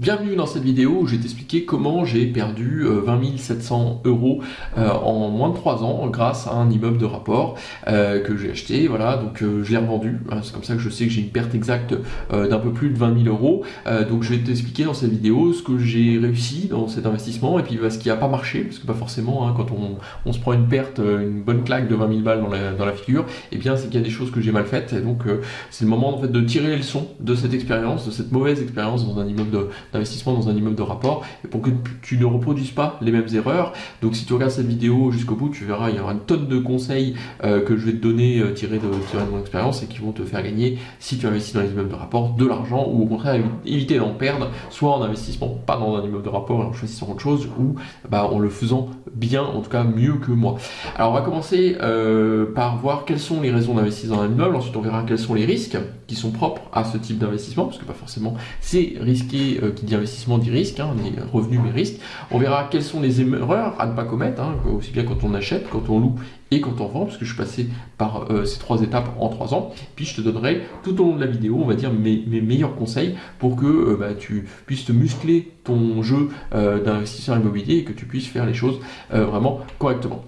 Bienvenue dans cette vidéo où je vais t'expliquer comment j'ai perdu 20 700 euros euh, en moins de 3 ans grâce à un immeuble de rapport euh, que j'ai acheté, voilà, donc euh, je l'ai revendu, hein, c'est comme ça que je sais que j'ai une perte exacte d'un peu plus de 20 000 euros, donc je vais t'expliquer dans cette vidéo ce que j'ai réussi dans cet investissement et puis bah, ce qui n'a pas marché, parce que pas forcément hein, quand on, se prend une perte, une bonne claque de 20 000 balles dans la, figure, et eh bien c'est qu'il y a des choses que j'ai mal faites, et donc c'est le moment en fait de tirer les leçons de cette expérience, de cette mauvaise expérience dans un immeuble de d'investissement dans un immeuble de rapport et pour que tu ne reproduises pas les mêmes erreurs. Donc si tu regardes cette vidéo jusqu'au bout, tu verras, il y aura une tonne de conseils euh, que je vais te donner euh, tirés, de, mon expérience et qui vont te faire gagner si tu investis dans les immeubles de rapport de l'argent ou au contraire éviter d'en perdre, soit en investissement pas dans un immeuble de rapport et en choisissant autre chose ou bah, en le faisant bien, en tout cas mieux que moi. Alors on va commencer euh, par voir quelles sont les raisons d'investir dans un immeuble, ensuite on verra quels sont les risques qui sont propres à ce type d'investissement, parce que pas forcément c'est risqué qui dit investissement dit risque, hein, dit mais. On verra quelles sont les erreurs à ne pas commettre, hein, aussi bien quand on achète, quand on loue et quand on vend, parce que je suis passé par euh, ces trois étapes en trois ans. Puis je te donnerai tout au long de la vidéo, on va dire mes, meilleurs conseils pour que euh, bah, tu puisses te muscler ton jeu euh, d'investisseur immobilier et que tu puisses faire les choses vraiment correctement.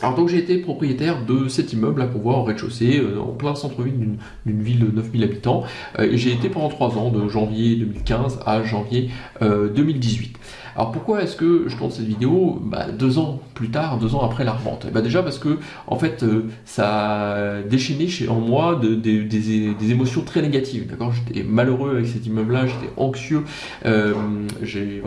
Alors donc j'ai été propriétaire de cet immeuble là qu'on voit en rez-de-chaussée, euh, en plein centre-ville d'une ville de 9000 habitants. Euh, et j'ai été pendant 3 ans, de janvier 2015 à janvier 2018. Euh, alors pourquoi est-ce que je tourne cette vidéo bah, deux ans plus tard, deux ans après la revente? Bah Déjà parce que en fait ça a déchaîné chez, en moi des, émotions très négatives. D'accord? J'étais malheureux avec cet immeuble-là, j'étais anxieux, j'ai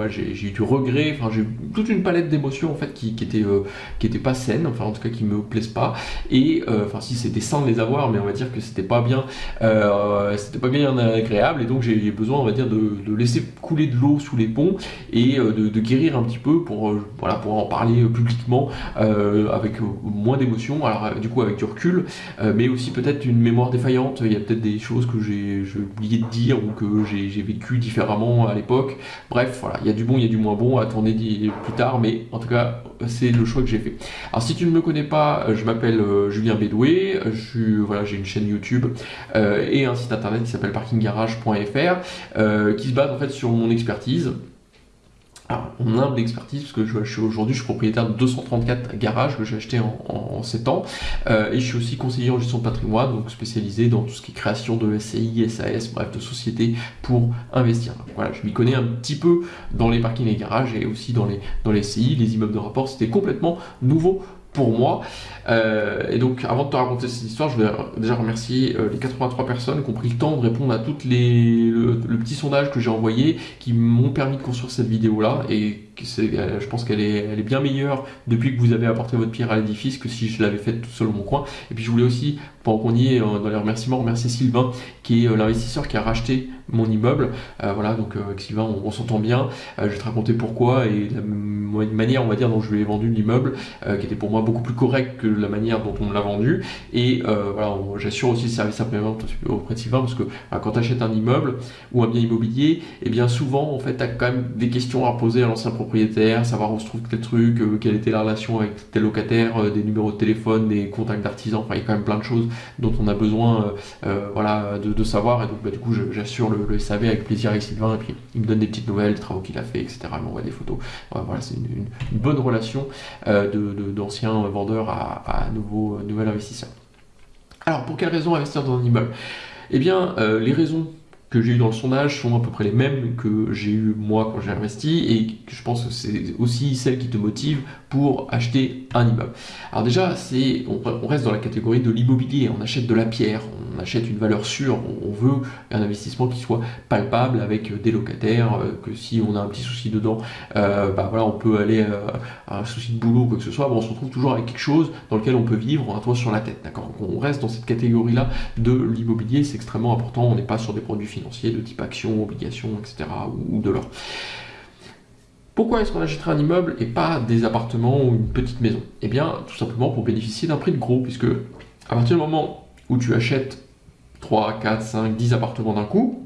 eu du regret, enfin j'ai toute une palette d'émotions en fait qui, qui était pas saine. Enfin en tout cas qui me plaisent pas. Et euh, enfin si c'était sain de les avoir, mais on va dire que c'était pas bien, euh, c'était pas bien agréable. Et donc j'ai besoin, on va dire, de, laisser couler de l'eau sous les ponts et euh, de, guérir un petit peu pour voilà pour en parler publiquement avec moins d'émotion. Alors du coup avec du recul, mais aussi peut-être une mémoire défaillante. Il y a peut-être des choses que j'ai oublié de dire ou que j'ai vécu différemment à l'époque. Bref, voilà, il y a du bon, il y a du moins bon à tourner plus tard, mais en tout cas c'est le choix que j'ai fait. Alors si tu ne me connais pas, euh, je m'appelle euh, Julien Bédoué, voilà, j'ai une chaîne YouTube euh, et un site internet qui s'appelle parkinggarage.fr qui se base en fait sur mon expertise. Alors, mon humble expertise, parce que je, suis aujourd'hui, je suis propriétaire de 234 garages que j'ai acheté en, en, 7 ans, et je suis aussi conseiller en gestion de patrimoine, donc spécialisé dans tout ce qui est création de SCI, SAS, bref, de sociétés pour investir. voilà, je m'y connais un petit peu dans les parkings et garages et aussi dans les, dans les SCI, les immeubles de rapport, c'était complètement nouveau pour moi. Euh, et donc, avant de te raconter cette histoire, je voulais déjà remercier euh, les 83 personnes qui ont pris le temps de répondre à toutes les le, petit sondage que j'ai envoyé, qui m'ont permis de construire cette vidéo là. Et je pense qu'elle est, bien meilleure depuis que vous avez apporté votre pierre à l'édifice que si je l'avais faite tout seul mon coin. Et puis, je voulais aussi, pendant qu'on y est dans les remerciements, remercier Sylvain, qui est l'investisseur qui a racheté mon immeuble. voilà, donc avec Sylvain, on, s'entend bien. je vais te raconter pourquoi et la manière, on va dire, dont je lui ai vendu l'immeuble, qui était pour moi beaucoup plus correct que la manière dont on me l'a vendu. Et euh, voilà, j'assure aussi le service après-vente auprès de Sylvain parce que quand tu achètes un immeuble ou un bien immobilier, et eh bien souvent, en fait, tu as quand même des questions à poser à l'ancien propriétaire, savoir où se trouve tel truc, euh, quelle était la relation avec tel locataire, euh, des numéros de téléphone, des contacts d'artisans. Enfin, il y a quand même plein de choses dont on a besoin voilà, de, savoir. Et donc, bah, du coup, j'assure le, SAV avec plaisir avec Sylvain. Et puis, il me donne des petites nouvelles, des travaux qu'il a fait, etc. Il m'envoie des photos. voilà, c'est une, bonne relation d'anciens de, vendeurs à, à euh, nouvel investisseur. Alors, pour quelles raisons investir dans un immeuble? Eh bien, euh, les raisons que j'ai eu dans le sondage sont à peu près les mêmes que j'ai eu moi quand j'ai investi. Et je pense que c'est aussi celles qui te motivent pour acheter un immeuble. Alors déjà, c'est on, reste dans la catégorie de l'immobilier, on achète de la pierre, on achète une valeur sûre, on, veut un investissement qui soit palpable avec des locataires, euh, que si on a un petit souci dedans, euh, bah voilà, on peut aller euh, à un souci de boulot ou quoi que ce soit, bon, on se retrouve toujours avec quelque chose dans lequel on peut vivre, un toit sur la tête, d'accord? On reste dans cette catégorie-là de l'immobilier, c'est extrêmement important, on n'est pas sur des produits financiers de type action, obligation, etc. ou, de l'or. Pourquoi est-ce qu'on achèterait un immeuble et pas des appartements ou une petite maison? Eh bien, tout simplement pour bénéficier d'un prix de gros, puisque à partir du moment où tu achètes 3, 4, 5, 10 appartements d'un coup,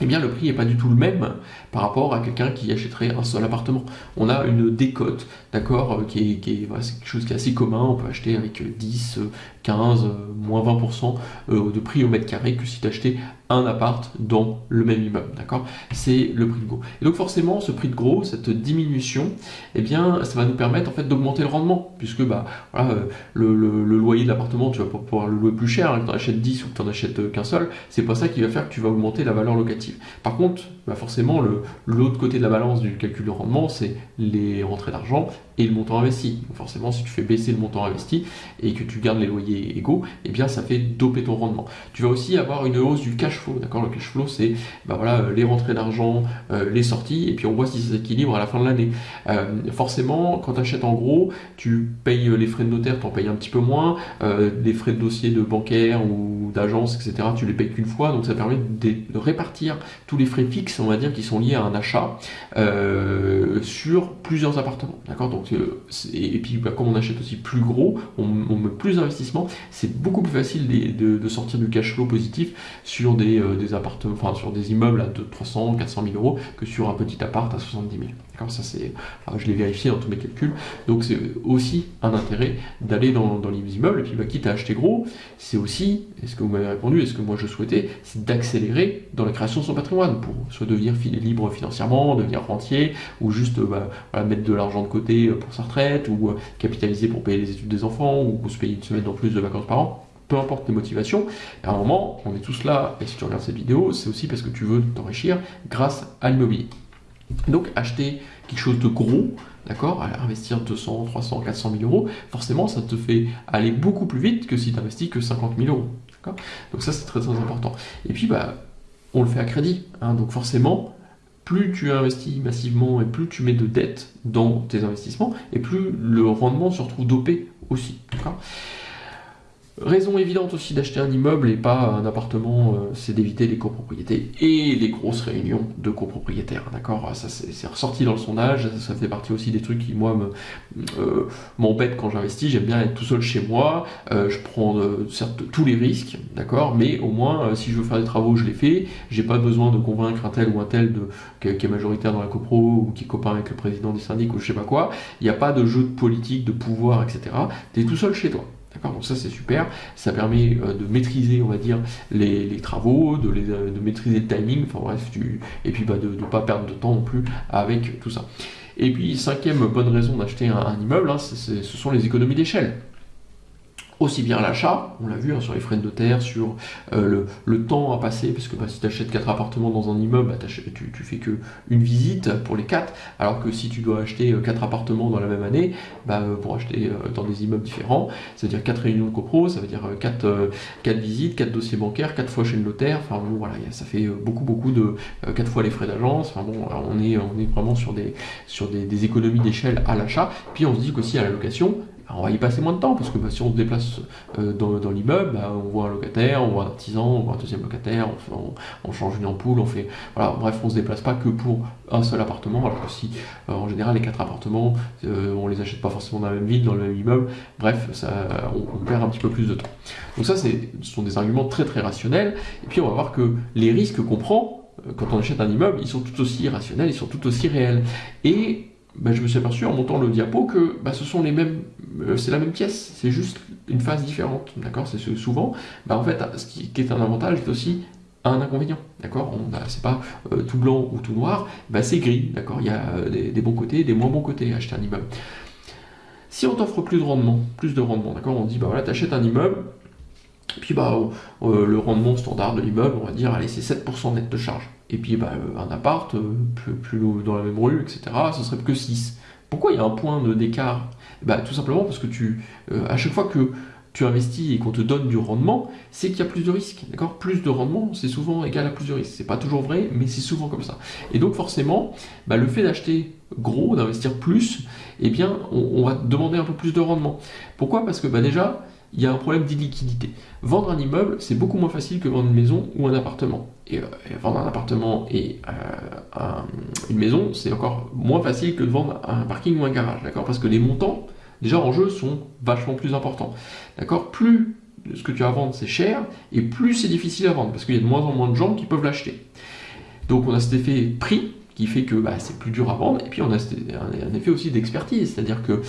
eh bien le prix n'est pas du tout le même par rapport à quelqu'un qui achèterait un seul appartement. On a une décote, d'accord, euh, qui est, quelque chose qui est assez commun, on peut acheter avec 10, 15, euh, moins 20% euh, de prix au mètre carré que si tu achetais un appart dans le même immeuble, d'accord? C'est le prix de gros. Et donc forcément, ce prix de gros, cette diminution, eh bien, ça va nous permettre en fait d'augmenter le rendement, puisque bah, voilà, le, loyer de l'appartement, tu vas pouvoir le louer plus cher, hein, que tu en achètes 10 ou que tu en achètes qu'un seul, c'est pas ça qui va faire que tu vas augmenter la valeur locative. Par contre, bah forcément, l'autre côté de la balance du calcul de rendement, c'est les rentrées d'argent et le montant investi. forcément, si tu fais baisser le montant investi et que tu gardes les loyers égaux, eh bien ça fait doper ton rendement. Tu vas aussi avoir une hausse du cash flow. Le cash flow, c'est bah voilà, les rentrées d'argent, euh, les sorties, et puis on voit si ça s'équilibre à la fin de l'année. Euh, forcément, quand tu achètes en gros, tu payes les frais de notaire, tu en payes un petit peu moins, euh, les frais de dossier de bancaire ou d'agence, etc., tu les payes qu'une fois, donc ça permet de, répartir tous les frais fixes, on va dire, qui sont liés à un achat sur plusieurs appartements. D'accord? Donc et, puis bah, comme on achète aussi plus gros, on, met plus d'investissement, c'est beaucoup plus facile de, sortir du cash flow positif sur des, euh, appartements, enfin sur des immeubles à 300, 400 000 euros que sur un petit appart à 70 000. Je l'ai vérifié dans tous mes calculs. Donc c'est aussi un intérêt d'aller dans, les immeubles et puis bah, quitte à acheter gros, c'est aussi, est-ce que vous m'avez répondu, est-ce que moi je souhaitais, c'est d'accélérer dans la création de son patrimoine pour soit devenir libre financièrement, devenir rentier ou juste bah, mettre de l'argent de côté pour sa retraite, ou euh, capitaliser pour payer les études des enfants, ou se payer une semaine en plus de vacances par an, peu importe les motivations, à un moment, on est tous là, et si tu regardes cette vidéo, c'est aussi parce que tu veux t'enrichir grâce à l'immobilier. Donc acheter quelque chose de gros, d'accord, investir 200, 300, 400 000 euros, forcément ça te fait aller beaucoup plus vite que si tu investis que 50 000 euros. Donc ça c'est très très important. Et puis bah on le fait à crédit, hein, donc forcément plus tu investis massivement et plus tu mets de dettes dans tes investissements, et plus le rendement se retrouve dopé aussi. Raison évidente aussi d'acheter un immeuble et pas un appartement, euh, c'est d'éviter les copropriétés et les grosses réunions de copropriétaires. D'accord? Ça c'est ressorti dans le sondage, ça, fait partie aussi des trucs qui moi euh, m'embêtent quand j'investis. J'aime bien être tout seul chez moi, euh, je prends certes tous les risques, d'accord, mais au moins si je veux faire des travaux, je les fais. J'ai pas besoin de convaincre un tel ou un tel de, qui, est majoritaire dans la copro ou qui est copain avec le président du syndic ou je sais pas quoi. Il n'y a pas de jeu de politique, de pouvoir, etc. Tu es tout seul chez toi. Donc ça c'est super, ça permet euh, de maîtriser on va dire les, travaux, de, euh, de, maîtriser le timing, enfin bref, et puis bah, de ne pas perdre de temps non plus avec tout ça. Et puis cinquième bonne raison d'acheter un, immeuble, hein, ce sont les économies d'échelle aussi bien l'achat, on l'a vu hein, sur les frais de notaire, sur euh, le, temps à passer, parce que bah, si tu achètes 4 appartements dans un immeuble, bah, tu, tu, fais que une visite pour les 4, alors que si tu dois acheter 4 euh, appartements dans la même année, bah, euh, pour acheter dans des immeubles différents, ça veut dire 4 réunions de copro, ça veut dire 4, 4 visites, 4 dossiers bancaires, 4 fois chez le notaire, enfin bon voilà, ça fait beaucoup beaucoup de 4 fois les frais d'agence, enfin bon, on est, vraiment sur des, sur des économies d'échelle à l'achat, puis on se dit qu'aussi à la location, on va y passer moins de temps parce que bah, si on se déplace euh, dans, l'immeuble, bah, on voit un locataire, on voit un artisan, on voit un deuxième locataire, on, change une ampoule, on fait. Voilà, bref, on se déplace pas que pour un seul appartement, alors que si euh, en général les quatre appartements, euh, on les achète pas forcément dans la même ville, dans le même immeuble, bref, ça, on, perd un petit peu plus de temps. Donc ça, ce sont des arguments très très rationnels, et puis on va voir que les risques qu'on prend quand on achète un immeuble, ils sont tout aussi rationnels, ils sont tout aussi réels. Et ben, je me suis aperçu en montant le diapo que ben, ce sont les mêmes, euh, c'est la même pièce, c'est juste une phase différente, d'accord C'est souvent, ben, en fait, ce qui, est un avantage est aussi un inconvénient, d'accord C'est pas euh, tout blanc ou tout noir, c'est gris, d'accord Il y a euh, des, bons côtés, des moins bons côtés à acheter un immeuble. Si on t'offre plus de rendement, plus de rendement, d'accord On dit, bah voilà, t'achètes un immeuble, puis bah, le rendement standard de l'immeuble, on va dire, allez, c'est 7% net de charge. Et puis bah, euh, un appart, euh, plus, plus, dans la même rue, etc., ce serait que 6. Pourquoi il y a un point d'écart? Bah, Tout simplement parce que tu, euh, à chaque fois que tu investis et qu'on te donne du rendement, c'est qu'il y a plus de risques. D'accord? Plus de rendement, c'est souvent égal à plus de risques. C'est pas toujours vrai, mais c'est souvent comme ça. Et donc forcément, bah, le fait d'acheter gros, d'investir plus, eh bien, on, va demander un peu plus de rendement. Pourquoi? Parce que bah, déjà, il y a un problème d'illiquidité. Vendre un immeuble, c'est beaucoup moins facile que vendre une maison ou un appartement. Et, euh, vendre un appartement et euh, une maison, c'est encore moins facile que de vendre un parking ou un garage, d'accord? Parce que les montants, déjà en jeu, sont vachement plus importants. D'accord? Plus ce que tu as à vendre, c'est cher, et plus c'est difficile à vendre, parce qu'il y a de moins en moins de gens qui peuvent l'acheter. Donc on a cet effet prix qui fait que bah, c'est plus dur à vendre, et puis on a un, effet aussi d'expertise, c'est-à-dire que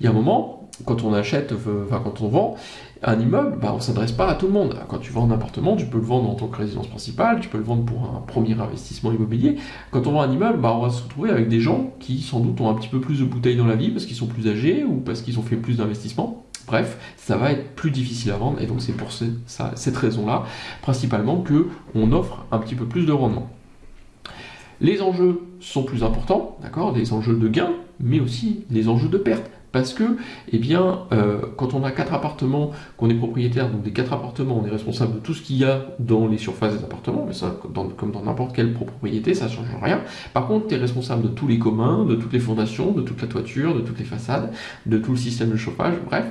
il y a un moment, quand on achète, enfin quand on vend un immeuble, bah, on ne s'adresse pas à tout le monde. Quand tu vends un appartement, tu peux le vendre en tant que résidence principale, tu peux le vendre pour un premier investissement immobilier. Quand on vend un immeuble, bah, on va se retrouver avec des gens qui sans doute ont un petit peu plus de bouteilles dans la vie parce qu'ils sont plus âgés ou parce qu'ils ont fait plus d'investissements. Bref, ça va être plus difficile à vendre et donc c'est pour cette raison-là, principalement, que on offre un petit peu plus de rendement. Les enjeux sont plus importants, d'accord Des enjeux de gain, mais aussi les enjeux de perte. Parce que, eh bien, euh, quand on a quatre appartements, qu'on est propriétaire, donc des quatre appartements, on est responsable de tout ce qu'il y a dans les surfaces des appartements, mais ça, comme dans n'importe quelle propriété, ça ne change rien. Par contre, tu es responsable de tous les communs, de toutes les fondations, de toute la toiture, de toutes les façades, de tout le système de chauffage, bref.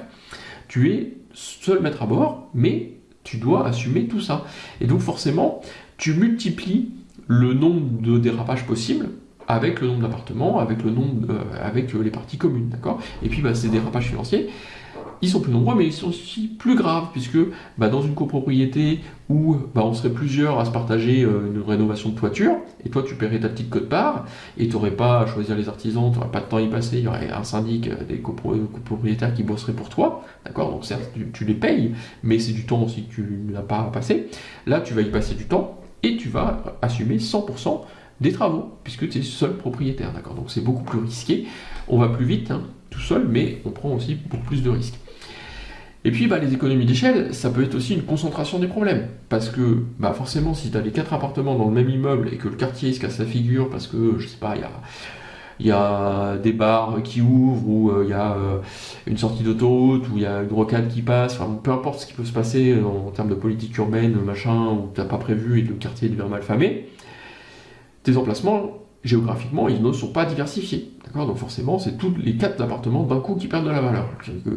Tu es seul maître à bord, mais tu dois assumer tout ça. Et donc forcément, tu multiplies le nombre de dérapages possibles avec le nombre d'appartements, avec euh, avec les parties communes, d'accord? Et puis bah, ces dérapages financiers, ils sont plus nombreux, mais ils sont aussi plus graves, puisque bah, dans une copropriété où bah, on serait plusieurs à se partager euh, une rénovation de toiture, et toi tu paierais ta petite cote-part, et tu n'aurais pas à choisir les artisans, tu n'aurais pas de temps à y passer, il y aurait un syndic, euh, des copropriétaires qui bosseraient pour toi, d'accord? Donc certes, tu, tu, les payes, mais c'est du temps aussi que tu n'as pas à passer. Là, tu vas y passer du temps, et tu vas assumer 100% des travaux, puisque tu es seul propriétaire, d'accord. Donc c'est beaucoup plus risqué, on va plus vite hein, tout seul, mais on prend aussi beaucoup plus de risques. Et puis bah, les économies d'échelle, ça peut être aussi une concentration des problèmes, parce que bah, forcément si tu as les quatre appartements dans le même immeuble et que le quartier se casse la figure parce que, je sais pas, il y a des bars qui ouvrent, ou euh, il y a euh, une sortie d'autoroute, ou il y a une rocade qui passe, enfin, peu importe ce qui peut se passer en, termes de politique urbaine, machin, où tu n'as pas prévu et le quartier devient mal famé, tes emplacements, géographiquement, ils ne sont pas diversifiés. D'accord? Donc forcément, c'est tous les quatre appartements d'un coup qui perdent de la valeur.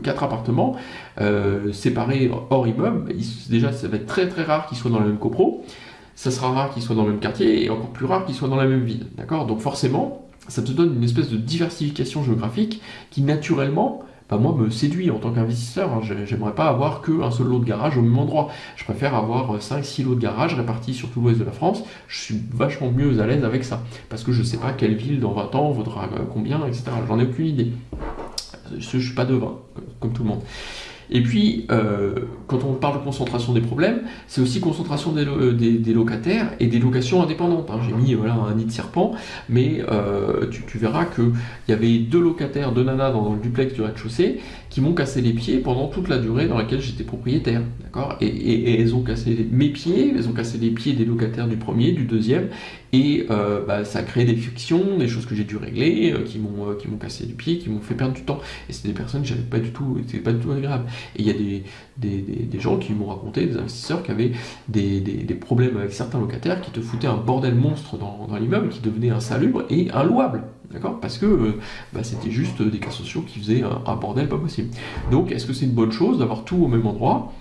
Quatre appartements euh, séparés hors immeuble, déjà, ça va être très très rare qu'ils soient dans la même copro, ça sera rare qu'ils soient dans le même quartier, et encore plus rare qu'ils soient dans la même ville. D'accord? Donc forcément, ça te donne une espèce de diversification géographique qui naturellement, moi, me séduit en tant qu'investisseur. Hein. J'aimerais pas avoir qu'un seul lot de garage au même endroit. Je préfère avoir 5-6 lots de garage répartis sur tout l'ouest de la France. Je suis vachement mieux à l'aise avec ça. Parce que je sais pas quelle ville dans 20 ans vaudra combien, etc. J'en ai aucune idée. Je, ne suis pas devin, comme tout le monde. Et puis, euh, quand on parle de concentration des problèmes, c'est aussi concentration des, des, locataires et des locations indépendantes. Hein. J'ai mis voilà, un nid de serpent, mais euh, tu, tu, verras qu'il y avait deux locataires, deux nanas dans le duplex du rez-de-chaussée qui m'ont cassé les pieds pendant toute la durée dans laquelle j'étais propriétaire. Et, elles ont cassé mes pieds, elles ont cassé les pieds des locataires du premier, du deuxième, et euh, bah, ça a créé des frictions, des choses que j'ai dû régler, euh, qui m'ont euh, qui m'ont cassé les pieds, qui m'ont fait perdre du temps. Et c'est des personnes que j'avais pas du tout, c'était pas du tout agréable. Et il y a des, gens qui m'ont raconté, des investisseurs qui avaient des, des, problèmes avec certains locataires qui te foutaient un bordel monstre dans, dans l'immeuble, qui devenait insalubre et inlouable. D'accord? Parce que euh, bah, c'était juste des cas sociaux qui faisaient un, bordel pas possible. Donc, est-ce que c'est une bonne chose d'avoir tout au même endroit?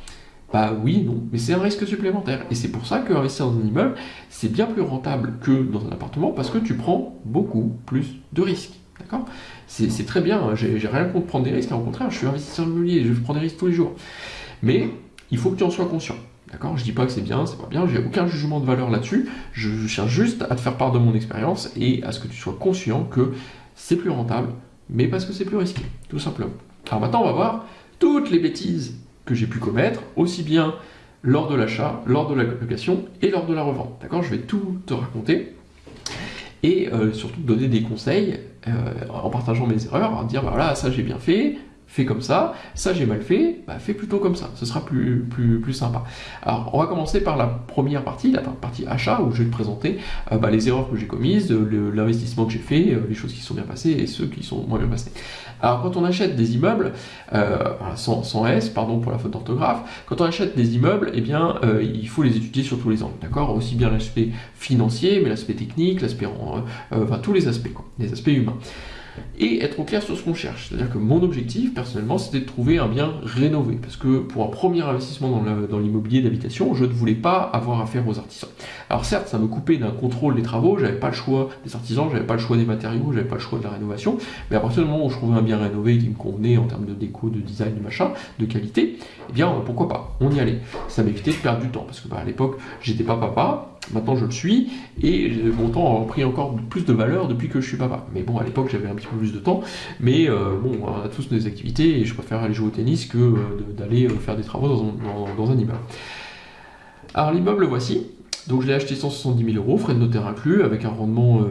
Bah oui non. Mais c'est un risque supplémentaire. Et c'est pour ça qu'investir dans un immeuble, c'est bien plus rentable que dans un appartement parce que tu prends beaucoup plus de risques. D'accord? C'est très bien. Hein. J'ai rien contre prendre des risques. Au contraire, je suis investisseur immobilier. Je prends des risques tous les jours. Mais il faut que tu en sois conscient. D'accord? Je dis pas que c'est bien, c'est pas bien, j'ai aucun jugement de valeur là-dessus. Je cherche juste à te faire part de mon expérience et à ce que tu sois conscient que c'est plus rentable, mais parce que c'est plus risqué, tout simplement. Alors maintenant, on va voir toutes les bêtises que j'ai pu commettre, aussi bien lors de l'achat, lors de la location et lors de la revente. D'accord? Je vais tout te raconter et euh, surtout donner des conseils euh, en partageant mes erreurs, à dire bah voilà, ça j'ai bien fait, fais comme ça, ça j'ai mal fait, bah, fais plutôt comme ça, ce sera plus, plus, plus sympa. Alors on va commencer par la première partie, la partie achat, où je vais te présenter euh, bah, les erreurs que j'ai commises, l'investissement que j'ai fait, euh, les choses qui sont bien passées et ceux qui sont moins bien passés. Alors quand on achète des immeubles, euh, sans, sans, S, pardon pour la faute d'orthographe, quand on achète des immeubles, eh bien il faut les étudier sur tous les angles, d'accord? Aussi bien l'aspect financier, mais l'aspect technique, l'aspect, enfin tous les aspects, quoi, les aspects humains et être au clair sur ce qu'on cherche. C'est-à-dire que mon objectif, personnellement, c'était de trouver un bien rénové. Parce que pour un premier investissement dans l'immobilier d'habitation, je ne voulais pas avoir affaire aux artisans. Alors certes, ça me coupait d'un contrôle des travaux, j'avais pas le choix des artisans, j'avais pas le choix des matériaux, j'avais pas le choix de la rénovation, mais à partir du moment où je trouvais un bien rénové qui me convenait en termes de déco, de design, de machin, de qualité, eh bien pourquoi pas, on y allait. Ça m'évitait de perdre du temps, parce que bah, à l'époque, j'étais pas papa, Maintenant, je le suis et mon temps a pris encore plus de valeur depuis que je suis papa. Mais bon, à l'époque, j'avais un petit peu plus de temps. Mais euh, bon, on a tous nos activités et je préfère aller jouer au tennis que euh, d'aller euh, faire des travaux dans un, dans un immeuble. Alors, l'immeuble, voici. Donc, je l'ai acheté 170 000 euros, frais de notaire inclus, avec un rendement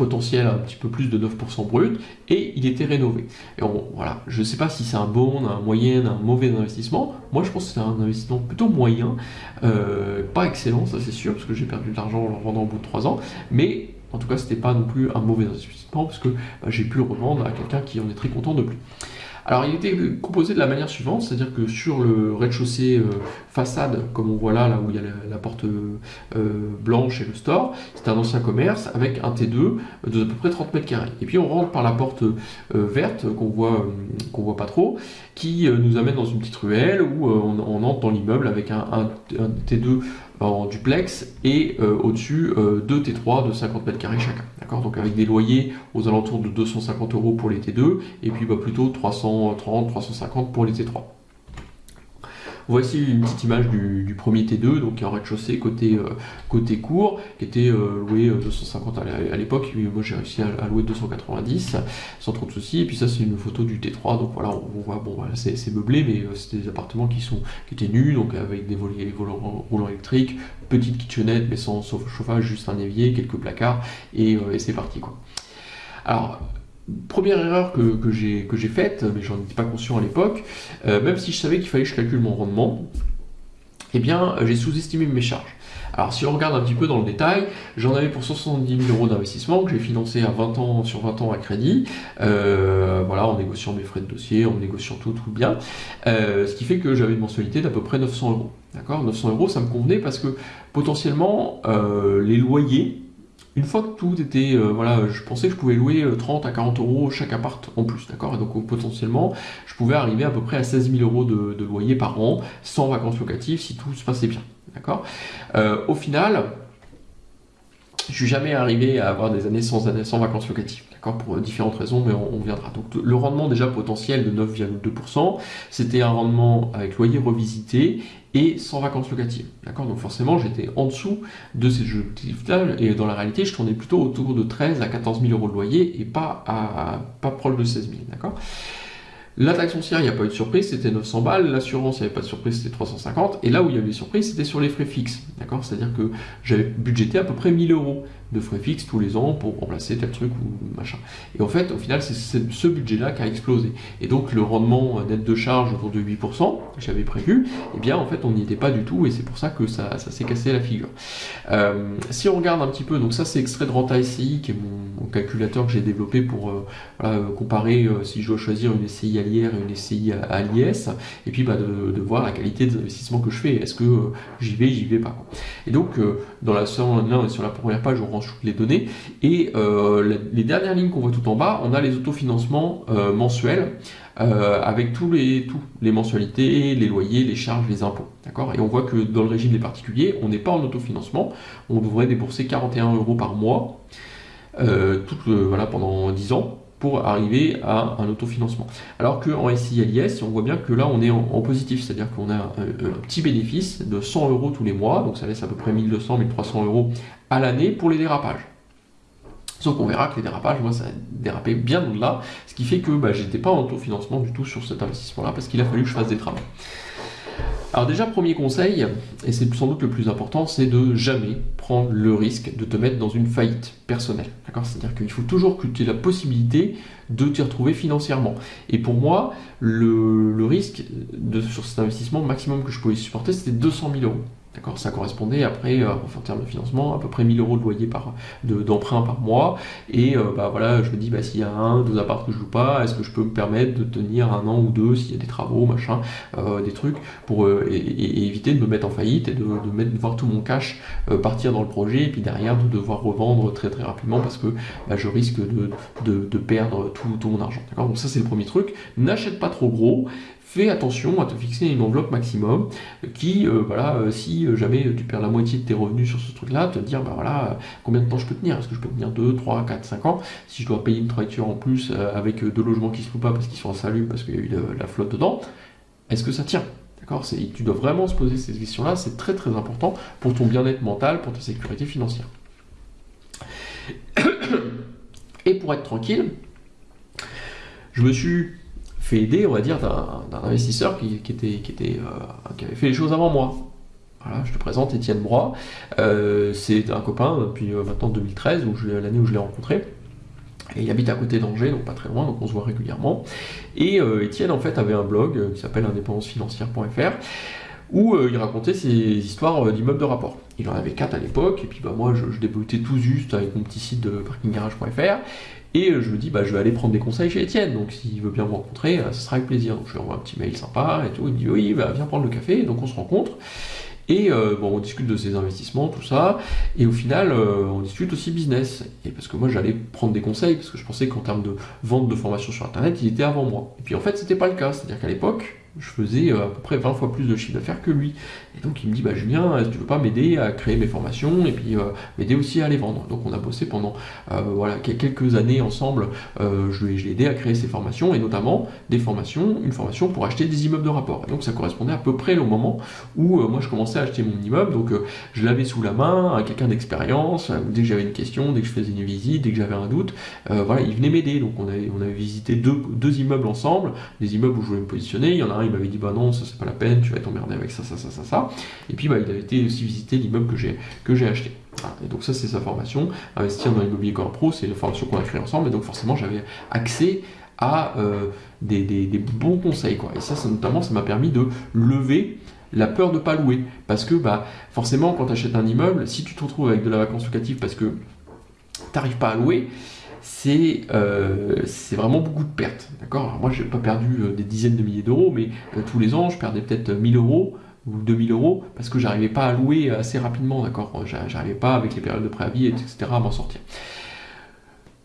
potentiel un petit peu plus de 9% brut, et il était rénové. Et voilà, je ne sais pas si c'est un bon, un moyen, un mauvais investissement. Moi, je pense que c'est un investissement plutôt moyen, euh, pas excellent, ça c'est sûr, parce que j'ai perdu de l'argent en le revendant au bout de 3 ans, mais en tout cas, c'était pas non plus un mauvais investissement, parce que bah, j'ai pu le revendre à quelqu'un qui en est très content de plus. Alors il était composé de la manière suivante, c'est-à-dire que sur le rez-de-chaussée euh, façade, comme on voit là, là où il y a la, porte euh, blanche et le store, c'était un ancien commerce avec un T2 de à peu près 30 mètres carrés. Et puis on rentre par la porte euh, verte qu'on voit, qu'on voit pas trop, qui nous amène dans une petite ruelle où on, entre dans l'immeuble avec un T2 en duplex et euh, au-dessus euh, deux T3 de 50 mètres carrés chacun. D'accord? Donc avec des loyers aux alentours de 250 euros pour les T2 et puis bah, plutôt 330, 350 pour les T3. Voici une petite image du, premier T2, donc en rez-de-chaussée côté, euh, court, qui était euh, loué 250 euh, à l'époque. Moi j'ai réussi à, louer 290 sans trop de soucis. Et puis ça c'est une photo du T3, donc voilà, on, voit, bon c'est meublé, mais c'est des appartements qui, sont, qui étaient nus, donc avec des volets, roulants électriques, petite kitchenette mais sans chauffage, juste un évier, quelques placards, et, et c'est parti quoi. Alors, première erreur que, que j'ai faite, mais j'en étais pas conscient à l'époque, euh, même si je savais qu'il fallait que je calcule mon rendement, eh bien, j'ai sous-estimé mes charges. Alors, si on regarde un petit peu dans le détail, j'en avais pour 70 000 euros d'investissement que j'ai financé à 20 ans sur 20 ans à crédit, euh, voilà, en négociant mes frais de dossier, en négociant tout, tout bien, euh, ce qui fait que j'avais une mensualité d'à peu près 900 euros. D'accord? 900 euros, ça me convenait parce que potentiellement, les loyers une fois que tout était, euh, voilà, je pensais que je pouvais louer 30 euh, à 40 euros chaque appart en plus, d'accord? Et donc euh, potentiellement, je pouvais arriver à peu près à 16 000 euros de, loyer par an, sans vacances locatives, si tout se passait bien, d'accord? Au final, je suis jamais arrivé à avoir des années sans, sans vacances locatives, d'accord, pour différentes raisons, mais on, viendra. Donc le rendement déjà potentiel de 9,2%, c'était un rendement avec loyer revisité et sans vacances locatives, d'accord? Donc forcément, j'étais en dessous de ces objectifs-là, et dans la réalité, je tournais plutôt autour de 13 à 14 000 euros de loyer et pas à pas proche de 16 000, d'accord? La taxe foncière, il n'y a pas eu de surprise, c'était 900 balles. L'assurance, il n'y avait pas de surprise, c'était 350. Et là où il y avait des surprises, c'était sur les frais fixes. D'accord? C'est-à-dire que j'avais budgété à peu près 1000 euros de frais fixes tous les ans pour remplacer tel truc ou machin. Et en fait, au final, c'est ce budget-là qui a explosé. Et donc, le rendement net de charge autour de 8%, j'avais prévu, eh bien, en fait, on n'y était pas du tout et c'est pour ça que ça, s'est cassé la figure. Euh, si on regarde un petit peu, donc ça, c'est extrait de Renta SCI, qui est mon, calculateur que j'ai développé pour euh, comparer euh, si je dois choisir une SCI à l'IR et une SCI à, l'IS, et puis bah, de, voir la qualité des investissements que je fais. Est-ce que j'y vais, j'y vais pas. Et donc, dans la, sur, sur la première page, on toutes les données. Et euh, les dernières lignes qu'on voit tout en bas, on a les autofinancements euh, mensuels euh, avec tous les, tous, les mensualités, les loyers, les charges, les impôts. D'accord? Et on voit que dans le régime des particuliers, on n'est pas en autofinancement. On devrait débourser 41 euros par mois tout, voilà, pendant 10 ans pour arriver à un autofinancement. Alors qu'en SILIS, on voit bien que là, on est en, positif, c'est-à-dire qu'on a un, petit bénéfice de 100 euros tous les mois, donc ça laisse à peu près 1200, 1300 euros à l'année pour les dérapages. Sauf qu'on verra que les dérapages, moi, ça a dérapé bien au-delà, ce qui fait que bah, j'étais pas en autofinancement du tout sur cet investissement-là, parce qu'il a fallu que je fasse des travaux. Alors déjà, premier conseil, et c'est sans doute le plus important, c'est de jamais prendre le risque de te mettre dans une faillite personnelle. D'accord? C'est-à-dire qu'il faut toujours que tu aies la possibilité de t'y retrouver financièrement. Et pour moi, le, risque sur cet investissement maximum que je pouvais supporter, c'était 200 000 euros. D'accord Ça correspondait après, euh, en termes de financement, à peu près 1000 euros de loyer par, d'emprunt par mois. Et euh, bah voilà, je me dis, bah, s'il y a un, deux apparts que je loue pas, est-ce que je peux me permettre de tenir un an ou deux s'il y a des travaux, machin, euh, des trucs, pour éviter de me mettre en faillite et de, voir tout mon cash partir dans le projet et puis derrière de devoir revendre très très rapidement parce que bah, je risque de, de, perdre tout, tout mon argent. D'accord? Donc ça c'est le premier truc. N'achète pas trop gros, fais attention à te fixer une enveloppe maximum qui, euh, voilà, euh, si jamais tu perds la moitié de tes revenus sur ce truc-là, te dire, bah voilà, combien de temps je peux tenir? Est-ce que je peux tenir 2, 3, 4, 5 ans? Si je dois payer une trajectoire en plus euh, avec deux logements qui se louent pas parce qu'ils sont insalubres, parce qu'il y a eu de, la flotte dedans, est-ce que ça tient? D'accord? Tu dois vraiment se poser ces questions-là, c'est très très important pour ton bien-être mental, pour ta sécurité financière. Et pour être tranquille, je me suis fait aider, on va dire, d'un investisseur qui, était, euh, qui avait fait les choses avant moi. Voilà, je te présente Étienne Broy. Euh, c'est un copain depuis euh, maintenant 2013, l'année où je l'ai rencontré. Et il habite à côté d'Angers, donc pas très loin, donc on se voit régulièrement. Et Étienne, en fait, avait un blog qui s'appelle indépendancefinancière.fr où il racontait ses histoires d'immeubles de rapport. Il en avait quatre à l'époque, et puis bah, moi je, je, débutais tout juste avec mon petit site de parkinggarage.fr, et euh, je me dis, bah, je vais aller prendre des conseils chez Étienne, donc s'il veut bien me rencontrer, euh, ce sera avec plaisir. Donc je lui envoie un petit mail sympa et tout, il me dit, oui, bah, viens prendre le café, donc on se rencontre. Et euh, bon, on discute de ses investissements, tout ça, et au final, on discute aussi business. Et parce que moi, j'allais prendre des conseils, parce que je pensais qu'en termes de vente de formation sur Internet, il était avant moi. Et puis en fait, c'était pas le cas. C'est-à-dire qu'à l'époque, je faisais à peu près 20 fois plus de chiffre d'affaires que lui. Et donc il me dit, bah Julien, est-ce que tu veux pas m'aider à créer mes formations et puis euh, m'aider aussi à les vendre? Donc on a bossé pendant euh, voilà, quelques années ensemble, euh, je l'ai aidé à créer ces formations et notamment des formations, une formation pour acheter des immeubles de rapport. Et donc ça correspondait à peu près au moment où moi je commençais à acheter mon immeuble, donc je l'avais sous la main à quelqu'un d'expérience, dès que j'avais une question, dès que je faisais une visite, dès que j'avais un doute, voilà, il venait m'aider. Donc on avait, on avait visité deux, deux immeubles ensemble, des immeubles où je voulais me positionner, il y en a il m'avait dit bah non, ça c'est pas la peine, tu vas t'emmerder avec ça, ça, ça, ça, ça. Et puis bah, il avait été aussi visiter l'immeuble que j'ai acheté. Et donc ça c'est sa formation. Investir dans l'immobilier comme pro, c'est la formation qu'on a créée ensemble. Et donc forcément j'avais accès à euh, des, bons conseils. Quoi. Et ça, notamment, ça m'a permis de lever la peur de pas louer. Parce que bah, forcément, quand tu achètes un immeuble, si tu te retrouves avec de la vacance locative parce que tu n'arrives pas à louer, c'est euh, vraiment beaucoup de pertes. D'accord? Moi, je n'ai pas perdu euh, des dizaines de milliers d'euros, mais tous les ans, je perdais peut-être 1000 euros ou 2000 euros parce que j'arrivais pas à louer assez rapidement, d'accord? J'arrivais pas avec les périodes de préavis, etc. à m'en sortir.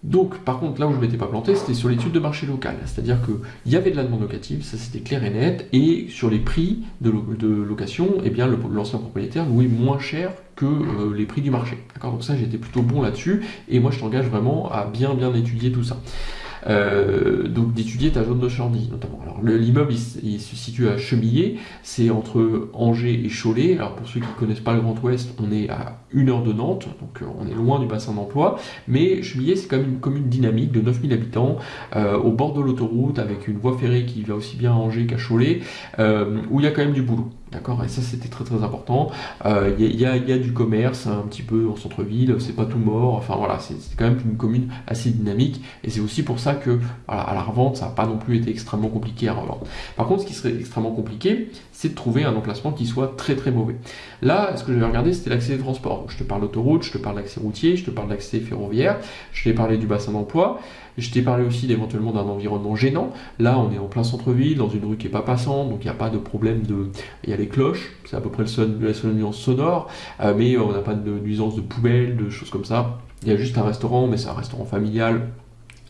Donc, par contre, là où je m'étais pas planté, c'était sur l'étude de marché local. C'est-à-dire qu'il y avait de la demande locative, ça c'était clair et net, et sur les prix de, location, eh bien, l'ancien propriétaire louait moins cher que euh, les prix du marché. D'accord? Donc ça, j'étais plutôt bon là-dessus, et moi je t'engage vraiment à bien bien étudier tout ça. Euh, donc d'étudier ta zone de Chandy notamment. L'immeuble il, se situe à Chemillé, c'est entre Angers et Cholet. Alors pour ceux qui ne connaissent pas le Grand Ouest, on est à une heure de Nantes, donc euh, on est loin du bassin d'emploi, mais Chemillé c'est quand même une commune dynamique de 9000 habitants, euh, au bord de l'autoroute, avec une voie ferrée qui va aussi bien à Angers qu'à Cholet, où il y a quand même du boulot. D'accord Et ça, c'était très très important. Il euh, y, a, du commerce un petit peu en centre-ville, c'est pas tout mort. Enfin voilà, c'est quand même une commune assez dynamique. Et c'est aussi pour ça que à la revente, ça n'a pas non plus été extrêmement compliqué à revendre. Par contre, ce qui serait extrêmement compliqué, c'est de trouver un emplacement qui soit très très mauvais. Là, ce que j'avais regardé, c'était l'accès des transports. Je te parle d'autoroute, je te parle d'accès routier, je te parle d'accès ferroviaire, je t'ai parlé du bassin d'emploi. Je t'ai parlé aussi éventuellement d'un environnement gênant. Là, on est en plein centre-ville, dans une rue qui n'est pas passante, donc il n'y a pas de problème de. Il y a les cloches, c'est à peu près le son... la seule nuance sonore, euh, mais on n'a pas de nuisance de poubelle, de choses comme ça. Il y a juste un restaurant, mais c'est un restaurant familial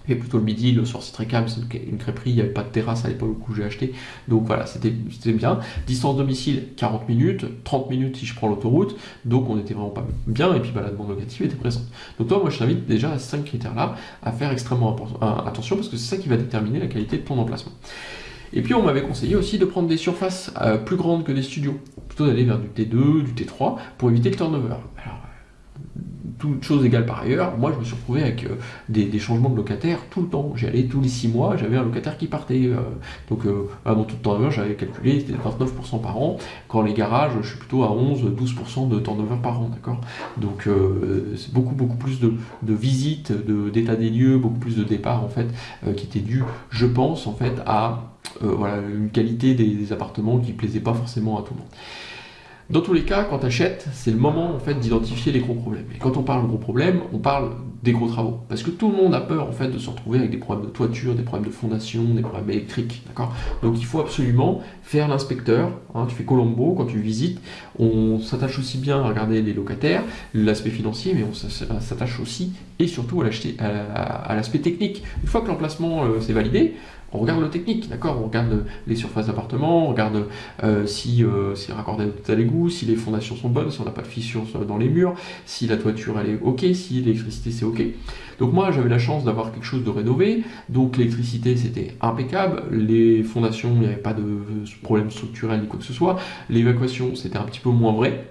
et plutôt le midi, le soir c'est très calme, c'est une crêperie, il n'y avait pas de terrasse à l'époque où j'ai acheté. Donc voilà, c'était bien. Distance domicile, 40 minutes, 30 minutes si je prends l'autoroute, donc on était vraiment pas bien, et puis bah, la demande locative était présente. Donc toi, moi je t'invite déjà à ces 5 critères-là à faire extrêmement attention, parce que c'est ça qui va déterminer la qualité de ton emplacement. Et puis on m'avait conseillé aussi de prendre des surfaces euh, plus grandes que des studios, plutôt d'aller vers du T2, du T3, pour éviter le turnover. Toutes choses égales par ailleurs, moi je me suis retrouvé avec euh, des, changements de locataires tout le temps. J'y allais tous les 6 mois, j'avais un locataire qui partait. Euh, donc euh, dans tout le temps j'avais calculé, c'était 29% par an. Quand les garages, je suis plutôt à 11-12% de turnover par an, d'accord? Donc c'est beaucoup beaucoup plus de, visites, d'état des lieux, beaucoup plus de départs en fait, qui étaient dus, je pense, en fait, à voilà, une qualité des, des appartements qui plaisait pas forcément à tout le monde. Dans tous les cas, quand tu achètes, c'est le moment en fait d'identifier les gros problèmes. Et quand on parle de gros problèmes, on parle des gros travaux. Parce que tout le monde a peur en fait de se retrouver avec des problèmes de toiture, des problèmes de fondation, des problèmes électriques. Donc il faut absolument faire l'inspecteur. Hein, tu fais Colombo quand tu visites. On s'attache aussi bien à regarder les locataires, l'aspect financier, mais on s'attache aussi et surtout à l'aspect technique. Une fois que l'emplacement euh, s'est validé, on regarde le technique, d'accord On regarde les surfaces d'appartement, on regarde euh, si euh, c'est raccordé à l'égout, si les fondations sont bonnes, si on n'a pas de fissures dans les murs, si la toiture elle est ok, si l'électricité c'est ok. Donc moi j'avais la chance d'avoir quelque chose de rénové, donc l'électricité c'était impeccable, les fondations il n'y avait pas de problème structurel ni quoi que ce soit, l'évacuation c'était un petit peu moins vrai,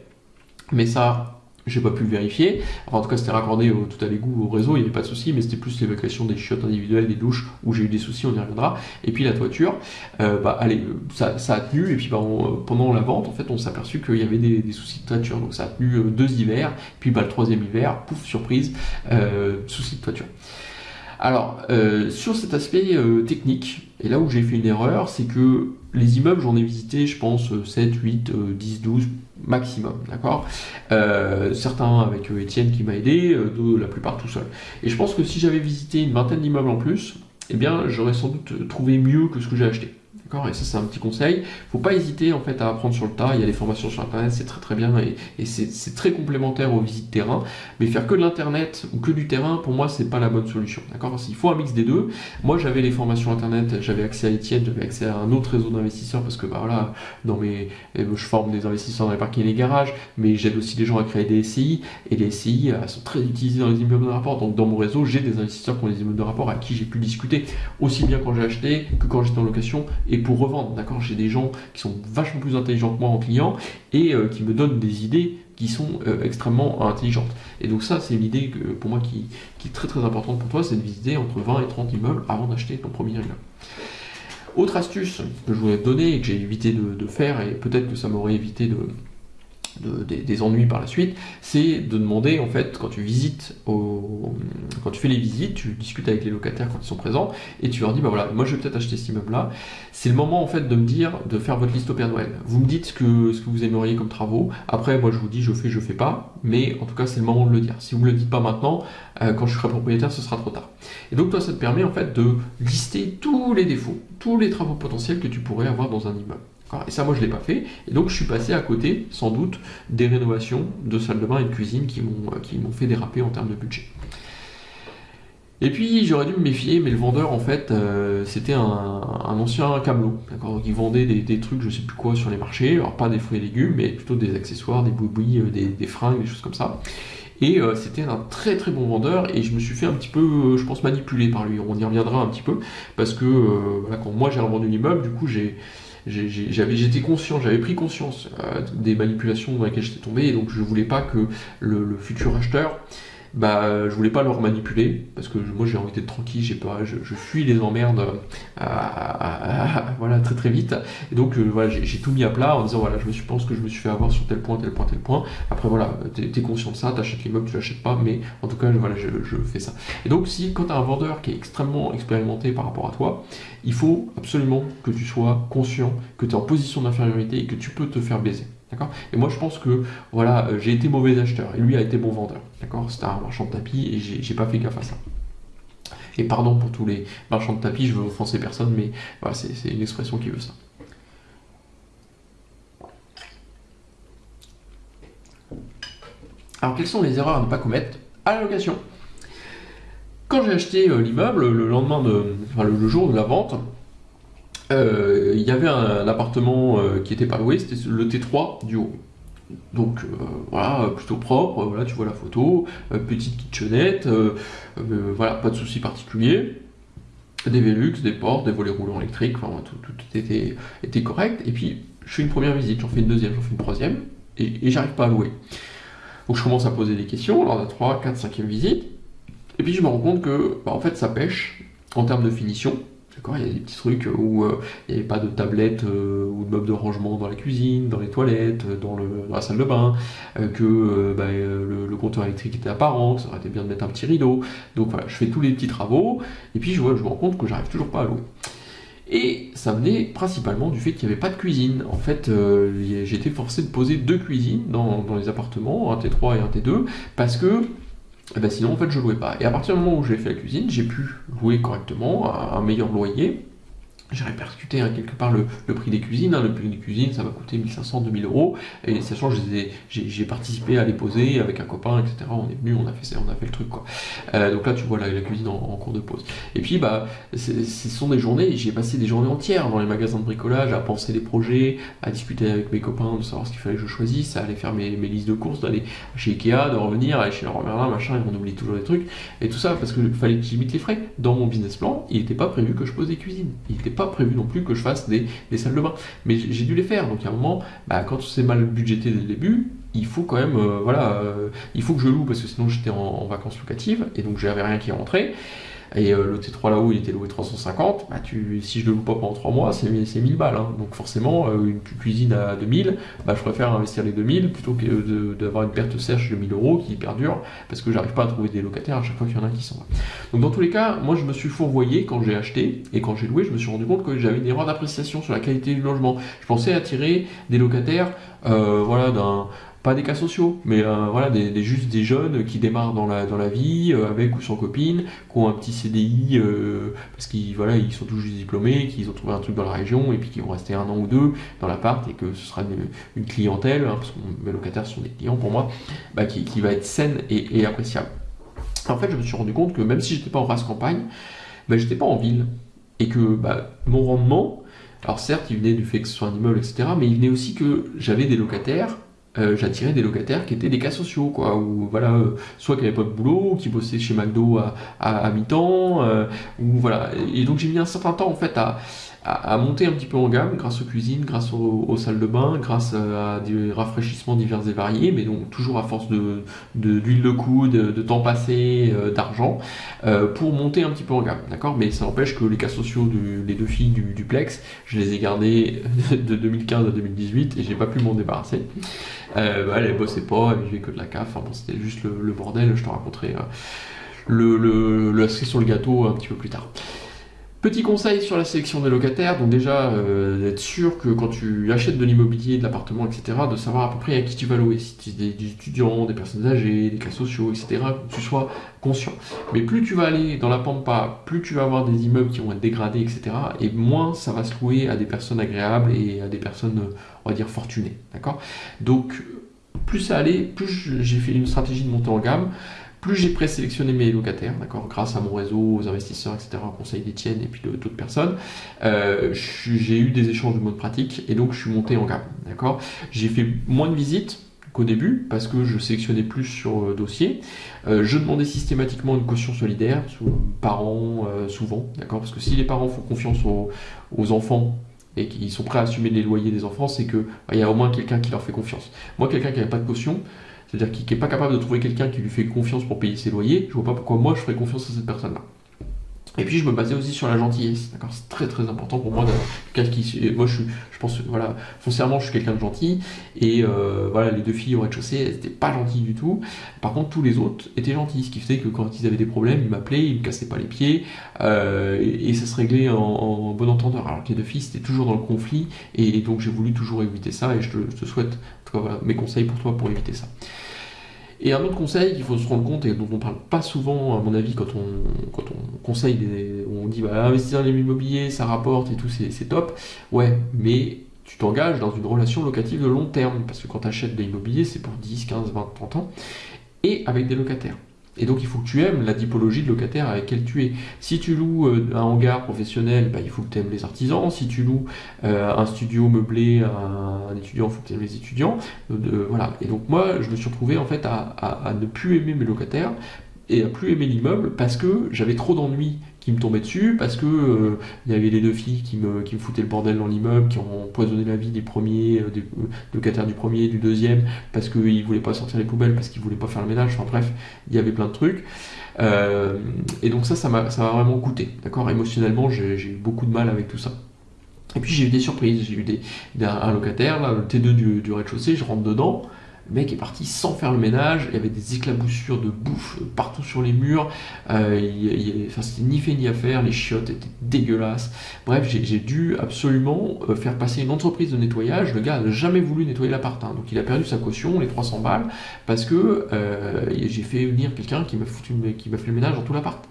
mais ça j'ai pas pu le vérifier. en tout cas, c'était raccordé tout à l'égout au réseau, il n'y avait pas de souci, mais c'était plus l'évacuation des chiottes individuelles, des douches, où j'ai eu des soucis, on y reviendra. Et puis la toiture, euh, bah, allez, ça, a tenu, et puis bah, pendant la vente, en fait, on s'est aperçu qu'il y avait des, soucis de toiture. Donc ça a tenu euh, deux hivers, puis bah, le troisième hiver, pouf, surprise, euh, soucis de toiture. Alors, sur cet aspect technique, et là où j'ai fait une erreur, c'est que les immeubles, j'en ai visité, je pense, 7, 8, 10, 12, maximum, d'accord? Euh, Certains avec euh, Étienne qui m'a aidé, euh, la plupart tout seul. Et je pense que si j'avais visité une vingtaine d'immeubles en plus, eh bien j'aurais sans doute trouvé mieux que ce que j'ai acheté. Et ça, c'est un petit conseil. Faut pas hésiter en fait à apprendre sur le tas. Il y a des formations sur Internet, c'est très très bien et, c'est très complémentaire aux visites terrain. Mais faire que de l'Internet ou que du terrain, pour moi, c'est pas la bonne solution. D'accord Il faut un mix des deux. Moi, j'avais les formations Internet, j'avais accès à Etienne, j'avais accès à un autre réseau d'investisseurs parce que bah voilà, dans mes, euh, je forme des investisseurs dans les parkings et les garages, mais j'aide aussi les gens à créer des SCI et les SCI elles sont très utilisées dans les immeubles de rapport. Donc dans mon réseau, j'ai des investisseurs qui ont des immeubles de rapport à qui j'ai pu discuter aussi bien quand j'ai acheté que quand j'étais en location et pour revendre. D'accord? J'ai des gens qui sont vachement plus intelligents que moi en client et euh, qui me donnent des idées qui sont euh, extrêmement intelligentes. Et donc ça, c'est une idée que, pour moi qui, est très très importante pour toi, c'est de visiter entre 20 et 30 immeubles avant d'acheter ton premier immeuble. Autre astuce que je voulais te donner et que j'ai évité de faire, et peut-être que ça m'aurait évité de, des, ennuis par la suite, c'est de demander en fait quand tu visites, quand tu fais les visites, tu discutes avec les locataires quand ils sont présents et tu leur dis bah voilà moi je vais peut-être acheter cet immeuble là. C'est le moment en fait de me dire de faire votre liste au Père Noël. Vous me dites ce que, ce que vous aimeriez comme travaux. Après moi je vous dis je fais je fais pas, mais en tout cas c'est le moment de le dire. Si vous me le dites pas maintenant, euh, quand je serai propriétaire ce sera trop tard. Et donc toi ça te permet en fait de lister tous les défauts, tous les travaux potentiels que tu pourrais avoir dans un immeuble. Et ça, moi, je ne l'ai pas fait. Et donc, je suis passé à côté, sans doute, des rénovations de salle de bain et de cuisine qui m'ont fait déraper en termes de budget. Et puis j'aurais dû me méfier, mais le vendeur en fait euh, c'était un, ancien camelot, d'accord? Il vendait des, trucs, je sais plus quoi, sur les marchés, alors pas des fruits et légumes, mais plutôt des accessoires, des boubouis, euh, des, fringues, des choses comme ça. Et euh, c'était un très très bon vendeur et je me suis fait un petit peu, je pense, manipuler par lui. On y reviendra un petit peu parce que quand moi j'ai revendu l'immeuble, du coup j'ai j'étais conscient, j'avais pris conscience euh, des manipulations dans lesquelles j'étais tombé, et donc je voulais pas que le futur acheteur bah je voulais pas leur manipuler parce que moi j'ai envie d'être tranquille, j'ai pas, je, fuis les emmerdes euh, voilà très très vite. Et donc euh, voilà j'ai tout mis à plat en disant voilà je me suis pense que je me suis fait avoir sur tel point tel point tel point. Après voilà t'es es conscient de ça t'achètes l'immeuble tu l'achètes pas mais en tout cas voilà je, je fais ça. Et donc si quand tu as un vendeur qui est extrêmement expérimenté par rapport à toi il faut absolument que tu sois conscient que tu es en position d'infériorité et que tu peux te faire baiser et moi, je pense que voilà, euh, j'ai été mauvais acheteur et lui a été bon vendeur. D'accord? C'était un marchand de tapis et j'ai pas fait gaffe à ça. Et pardon pour tous les marchands de tapis, je veux offenser personne, mais c'est une expression qui veut ça. Alors, quelles sont les erreurs à ne pas commettre à la location? Quand j'ai acheté euh, l'immeuble, le lendemain de, enfin, le jour de la vente, euh, il y avait un, appartement euh, qui était pas loué, c'était le T3 du haut. Donc euh, voilà, plutôt propre, voilà, tu vois la photo, petite kitchenette, voilà, pas de soucis particuliers. Des Velux, des portes, des volets roulants électriques, enfin tout, était, correct. Et puis je fais une première visite, j'en fais une deuxième, j'en fais une troisième, et, j'arrive pas à louer. Donc je commence à poser des questions lors de la 3, 4, 5e visite, et puis je me rends compte que bah, en fait ça pêche en termes de finition, il y a des petits trucs où euh, il n'y avait pas de tablette euh, ou de meubles de rangement dans la cuisine, dans les toilettes, euh, dans, la salle de bain, que bah, le, compteur électrique était apparent, que ça aurait été bien de mettre un petit rideau. Donc voilà, je fais tous les petits travaux, et puis je, vois, je me rends compte que j'arrive toujours pas à louer. Et ça venait principalement du fait qu'il n'y avait pas de cuisine. En fait, j'étais forcé de poser deux cuisines dans, les appartements, un T3 et un T2, parce que et eh ben sinon en fait je louais pas. Et à partir du moment où j'ai fait la cuisine, j'ai pu louer correctement à un meilleur loyer. J'ai répercuté hein, quelque part le, prix des cuisines. Hein. Le prix des cuisines, ça m'a coûté 1500, 2000 euros. Et sachant que j'ai participé à les poser avec un copain, etc. On est venu, on a fait, on a fait le truc. quoi. Euh, donc là, tu vois la, cuisine en, cours de pause. Et puis, bah, ce sont des journées, j'ai passé des journées entières dans les magasins de bricolage à penser des projets, à discuter avec mes copains de savoir ce qu'il fallait que je choisisse, à aller faire mes, listes de courses, d'aller chez Ikea, de revenir, aller chez Leroy Merlin, machin, et on oublie toujours des trucs. Et tout ça parce qu'il fallait que j'imite les frais. Dans mon business plan, il n'était pas prévu que je pose des cuisines. Il n'était pas prévu non plus que je fasse des, salles de bain. Mais j'ai dû les faire. Donc à un moment, bah, quand c'est mal budgété dès le début, il faut quand même, euh, voilà, euh, il faut que je loue parce que sinon j'étais en, en, vacances locatives et donc j'avais rien qui rentrait. Et euh, le T3 là-haut, il était loué 350. Bah, tu, si je le loue pas pendant 3 mois, c'est 1000 balles. Hein. Donc forcément, euh, une cuisine à 2000, bah, je préfère investir les 2000 plutôt que d'avoir une perte sèche de 1000 euros qui perdure parce que j'arrive pas à trouver des locataires à chaque fois qu'il y en a qui s'en va. Donc dans tous les cas, moi je me suis fourvoyé quand j'ai acheté et quand j'ai loué, je me suis rendu compte que j'avais une erreur d'appréciation sur la qualité du logement. Je pensais attirer des locataires euh, voilà, d'un pas des cas sociaux, mais euh, voilà, des, juste des jeunes qui démarrent dans la, dans la vie, euh, avec ou sans copine, qui ont un petit CDI, euh, parce qu'ils voilà, ils sont tous juste diplômés, qu'ils ont trouvé un truc dans la région, et puis qui vont rester un an ou deux dans l'appart, et que ce sera une, clientèle, hein, parce que mes locataires sont des clients pour moi, bah, qui, qui, va être saine et, appréciable. En fait, je me suis rendu compte que même si j'étais pas en race campagne, bah, j'étais pas en ville, et que bah, mon rendement, alors certes, il venait du fait que ce soit un immeuble, etc., mais il venait aussi que j'avais des locataires euh, j'attirais des locataires qui étaient des cas sociaux, quoi, ou voilà, euh, soit qui n'avaient pas de boulot, ou qui bossaient chez McDo à, à, mi-temps, euh, ou voilà. Et donc j'ai mis un certain temps en fait à, à, monter un petit peu en gamme grâce aux cuisines, grâce aux, salles de bain, grâce à des rafraîchissements divers et variés, mais donc toujours à force de d'huile de, coude, de, temps passé, euh, d'argent, euh, pour monter un petit peu en gamme, d'accord? Mais ça n'empêche que les cas sociaux, du, les deux filles du duplex, je les ai gardés de 2015 à 2018 et j'ai pas pu m'en débarrasser. Euh, bah, elles bossaient pas, elles vivaient que de la CAF, enfin bon, c'était juste le, bordel, je te raconterai le, le, le, sur le gâteau un petit peu plus tard. Petit conseil sur la sélection des locataires, donc déjà euh, d'être sûr que quand tu achètes de l'immobilier, de l'appartement, etc., de savoir à peu près à qui tu vas louer, si tu des, des étudiants, des personnes âgées, des cas sociaux, etc., que tu sois conscient. Mais plus tu vas aller dans la pampa, plus tu vas avoir des immeubles qui vont être dégradés, etc., et moins ça va se louer à des personnes agréables et à des personnes, on va dire, fortunées. D'accord? Donc, plus ça allait, plus j'ai fait une stratégie de montée en gamme plus j'ai présélectionné mes locataires, grâce à mon réseau, aux investisseurs, etc., au conseil d'Étienne et puis d'autres personnes, euh, j'ai eu des échanges de mode pratique et donc je suis monté en gamme. J'ai fait moins de visites qu'au début parce que je sélectionnais plus sur euh, dossier. Euh, je demandais systématiquement une caution solidaire, aux parents souvent, d'accord, parce que si les parents font confiance aux, enfants et qu'ils sont prêts à assumer les loyers des enfants, c'est qu'il bah, y a au moins quelqu'un qui leur fait confiance. Moi, quelqu'un qui n'avait pas de caution, c'est-à-dire qu'il n'est pas capable de trouver quelqu'un qui lui fait confiance pour payer ses loyers, je vois pas pourquoi moi je ferais confiance à cette personne-là. Et puis je me basais aussi sur la gentillesse, d'accord? C'est très très important pour moi d'avoir qui. Moi je suis, je pense, voilà, foncièrement je suis quelqu'un de gentil, et euh, voilà, les deux filles au rez-de-chaussée, elles n'étaient pas gentilles du tout. Par contre, tous les autres étaient gentils, ce qui faisait que quand ils avaient des problèmes, ils m'appelaient, ils me cassaient pas les pieds, euh, et, ça se réglait en, bon entendeur. Alors que les deux filles, c'était toujours dans le conflit, et, donc j'ai voulu toujours éviter ça, et je te, souhaite, mes conseils pour toi pour éviter ça. Et un autre conseil qu'il faut se rendre compte et dont on parle pas souvent, à mon avis, quand on, conseille, des, on dit bah, investir dans l'immobilier, ça rapporte et tout, c'est top. Ouais, mais tu t'engages dans une relation locative de long terme, parce que quand tu achètes de l'immobilier, c'est pour 10, 15, 20, 30 ans, et avec des locataires. Et donc il faut que tu aimes la typologie de locataire avec lequel tu es. Si tu loues euh, un hangar professionnel, bah, il faut que tu aimes les artisans. Si tu loues euh, un studio meublé à un étudiant, il faut que tu aimes les étudiants. Euh, voilà. Et donc moi, je me suis retrouvé en fait à ne plus aimer mes locataires et à plus aimer l'immeuble parce que j'avais trop d'ennuis qui me tombaient dessus, parce que euh, il y avait les deux filles qui me, qui me foutaient le bordel dans l'immeuble, qui ont empoisonné la vie des premiers, euh, des euh, locataires du premier, du deuxième, parce qu'ils voulaient pas sortir les poubelles, parce qu'ils voulaient pas faire le ménage, enfin bref, il y avait plein de trucs. et donc ça, ça m'a vraiment coûté, d'accord? Émotionnellement, j'ai eu beaucoup de mal avec tout ça. Et puis j'ai eu des surprises, j'ai eu des, un locataire, là, le T2 du, du rez-de-chaussée, je rentre dedans, le mec est parti sans faire le ménage, il y avait des éclaboussures de bouffe partout sur les murs, euh, enfin, c'était ni fait ni à faire, les chiottes étaient dégueulasses. Bref, j'ai dû absolument euh, faire passer une entreprise de nettoyage. Le gars n'a jamais voulu nettoyer l'appart, hein. donc il a perdu sa caution, les 300 balles, parce que euh, j'ai fait venir quelqu'un qui m'a qui m'a fait le ménage dans tout l'appart.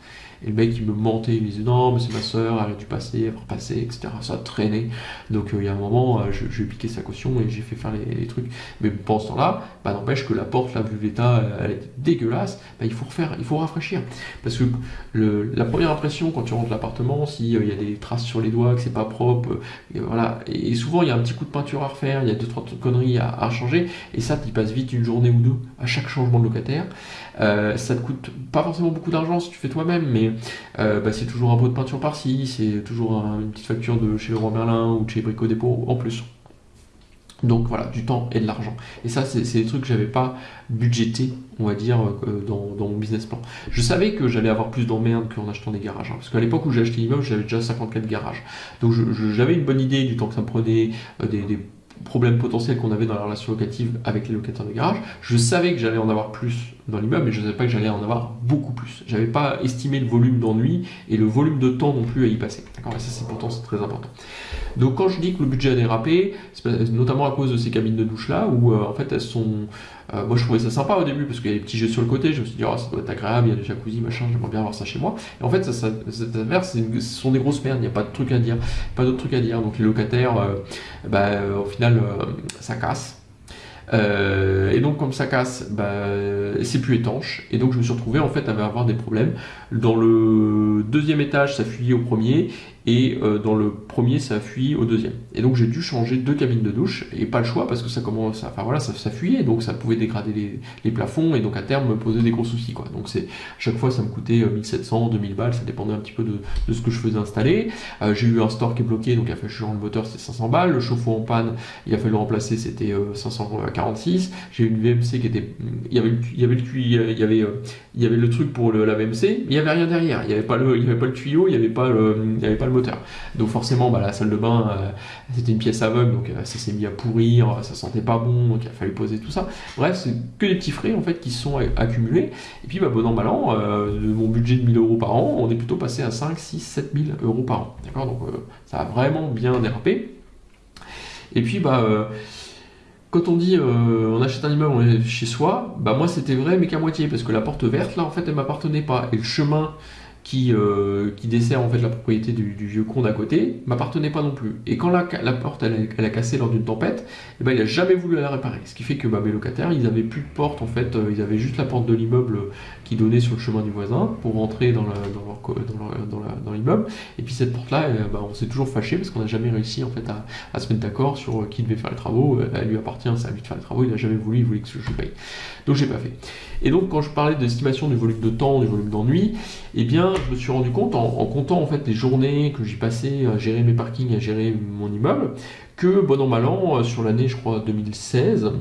Et le mec, il me mentait, il me disait non, mais c'est ma soeur, elle a dû passer, elle va repasser, etc. Ça a traîné. Donc, euh, il y a un moment, euh, je, piqué sa caution et j'ai fait faire les, trucs. Mais pendant ce temps-là, bah, n'empêche que la porte, là, vu l'état, elle est dégueulasse, bah, il faut refaire, il faut rafraîchir. Parce que la première impression quand tu rentres l'appartement, s'il y a des traces sur les doigts, que c'est pas propre, et voilà. Et souvent, il y a un petit coup de peinture à refaire, il y a deux, trois conneries à, à changer, et ça, tu passes vite une journée ou deux à chaque changement de locataire. Euh, ça te coûte pas forcément beaucoup d'argent si tu fais toi-même, mais euh, bah, c'est toujours un pot de peinture par-ci, c'est toujours une petite facture de chez Leroy Merlin ou de chez Brico Dépôt en plus. Donc voilà, du temps et de l'argent. Et ça, c'est des trucs que j'avais pas budgété, on va dire, euh, dans, mon business plan. Je savais que j'allais avoir plus d'emmerdes qu'en achetant des garages. Hein, parce qu'à l'époque où j'ai acheté l'immeuble, j'avais déjà 54 garages. Donc j'avais une bonne idée du temps que ça me prenait, des, des problèmes potentiels qu'on avait dans la relation locative avec les locataires de garage. Je savais que j'allais en avoir plus dans l'immeuble, mais je ne savais pas que j'allais en avoir beaucoup plus. J'avais pas estimé le volume d'ennui et le volume de temps non plus à y passer. D'accord? Ça, c'est pourtant très important. Donc quand je dis que le budget a dérapé, c'est notamment à cause de ces cabines de douche là, où euh, en fait elles sont euh, moi, je trouvais ça sympa au début parce qu'il y a des petits jeux sur le côté. Je me suis dit, oh, ça doit être agréable, il y a des jacuzzi, machin, j'aimerais bien avoir ça chez moi. Et en fait, ça, ça, ce sont des grosses merdes, il n'y a pas de trucs à dire, pas d'autres trucs à dire. Donc, les locataires, euh, bah, au final, ça casse. et donc comme ça casse, bah, c'est plus étanche. Et donc je me suis retrouvé en fait à avoir des problèmes. Dans le deuxième étage, ça fuyait au premier et euh, dans le premier ça fuit au deuxième. Et donc j'ai dû changer deux cabines de douche et pas le choix parce que ça commence, enfin voilà, ça, ça fuyait donc ça pouvait dégrader les, plafonds et donc à terme me poser des gros soucis quoi. Donc c'est chaque fois ça me coûtait 1700, euh, 2000 balles, ça dépendait un petit peu de, de ce que je faisais installer. Euh, j'ai eu un store qui est bloqué donc il a fallu changer le moteur, c'était 500 balles. Le chauffe-eau en panne, il a fallu le remplacer, c'était 546. J'ai eu une VMC qui était, il y avait, il y avait le il y avait, il y avait le truc pour la VMC, mais il n'y avait rien derrière. Il n'y avait pas le, il y avait pas le tuyau, il n'y avait pas le, il y avait pas le moteur. Donc forcément, bah, la salle de bain, euh, c'était une pièce aveugle, donc euh, ça s'est mis à pourrir, ça sentait pas bon, donc il a fallu poser tout ça. Bref, c'est que des petits frais en fait qui sont accumulés. Et puis, bah, bon an, mal an, euh, de mon budget de 1000 euros par an, on est plutôt passé à 5, 6, 7 000 euros par an. D'accord? Donc ça a vraiment bien dérapé. Et puis, bah quand on dit on achète un immeuble chez soi, bah moi c'était vrai mais qu'à moitié parce que la porte verte là en fait elle m'appartenait pas et le chemin qui, euh, dessert en fait la propriété du, vieux con d'à côté, m'appartenait pas non plus. Et quand la, porte elle, a cassé lors d'une tempête, eh ben, il a jamais voulu la réparer. Ce qui fait que bah, mes locataires, ils avaient plus de porte en fait, euh, ils avaient juste la porte de l'immeuble qui donnait sur le chemin du voisin pour rentrer dans, l'immeuble. Et puis cette porte-là, eh, bah, on s'est toujours fâché parce qu'on n'a jamais réussi en fait à, se mettre d'accord sur euh, qui devait faire les travaux. Elle lui appartient, c'est à lui de faire les travaux. Il n'a jamais voulu, il voulait que je paye. Donc j'ai pas fait. Et donc quand je parlais d'estimation du volume de temps, du volume d'ennui, eh bien je me suis rendu compte en, comptant en fait les journées que j'y passais à gérer mes parkings, à gérer mon immeuble, que bon an mal an, euh, sur l'année je crois 2016,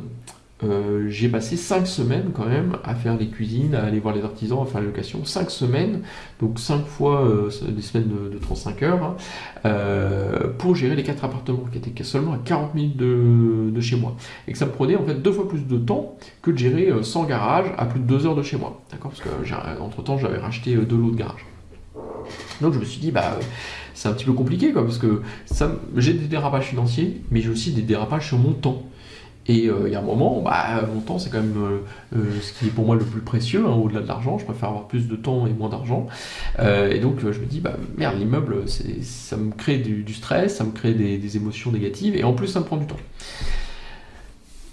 euh, j'ai passé 5 semaines quand même à faire les cuisines, à aller voir les artisans, à faire la location. 5 semaines, donc 5 fois euh, des semaines de, 35 heures, hein, euh, pour gérer les 4 appartements qui étaient seulement à 40 minutes de, chez moi. Et que ça me prenait en fait deux fois plus de temps que de gérer 100 garages à plus de 2 heures de chez moi. D'accord? Parce que entre temps j'avais racheté deux lots de garage. Donc je me suis dit, bah c'est un petit peu compliqué quoi, parce que j'ai des dérapages financiers, mais j'ai aussi des dérapages sur mon temps. Et euh, il y a un moment, bah, mon temps, c'est quand même euh, euh, ce qui est pour moi le plus précieux, hein, au-delà de l'argent. Je préfère avoir plus de temps et moins d'argent. et donc, je me dis, bah, merde, l'immeuble, ça me crée du, stress, ça me crée des, émotions négatives, et en plus, ça me prend du temps.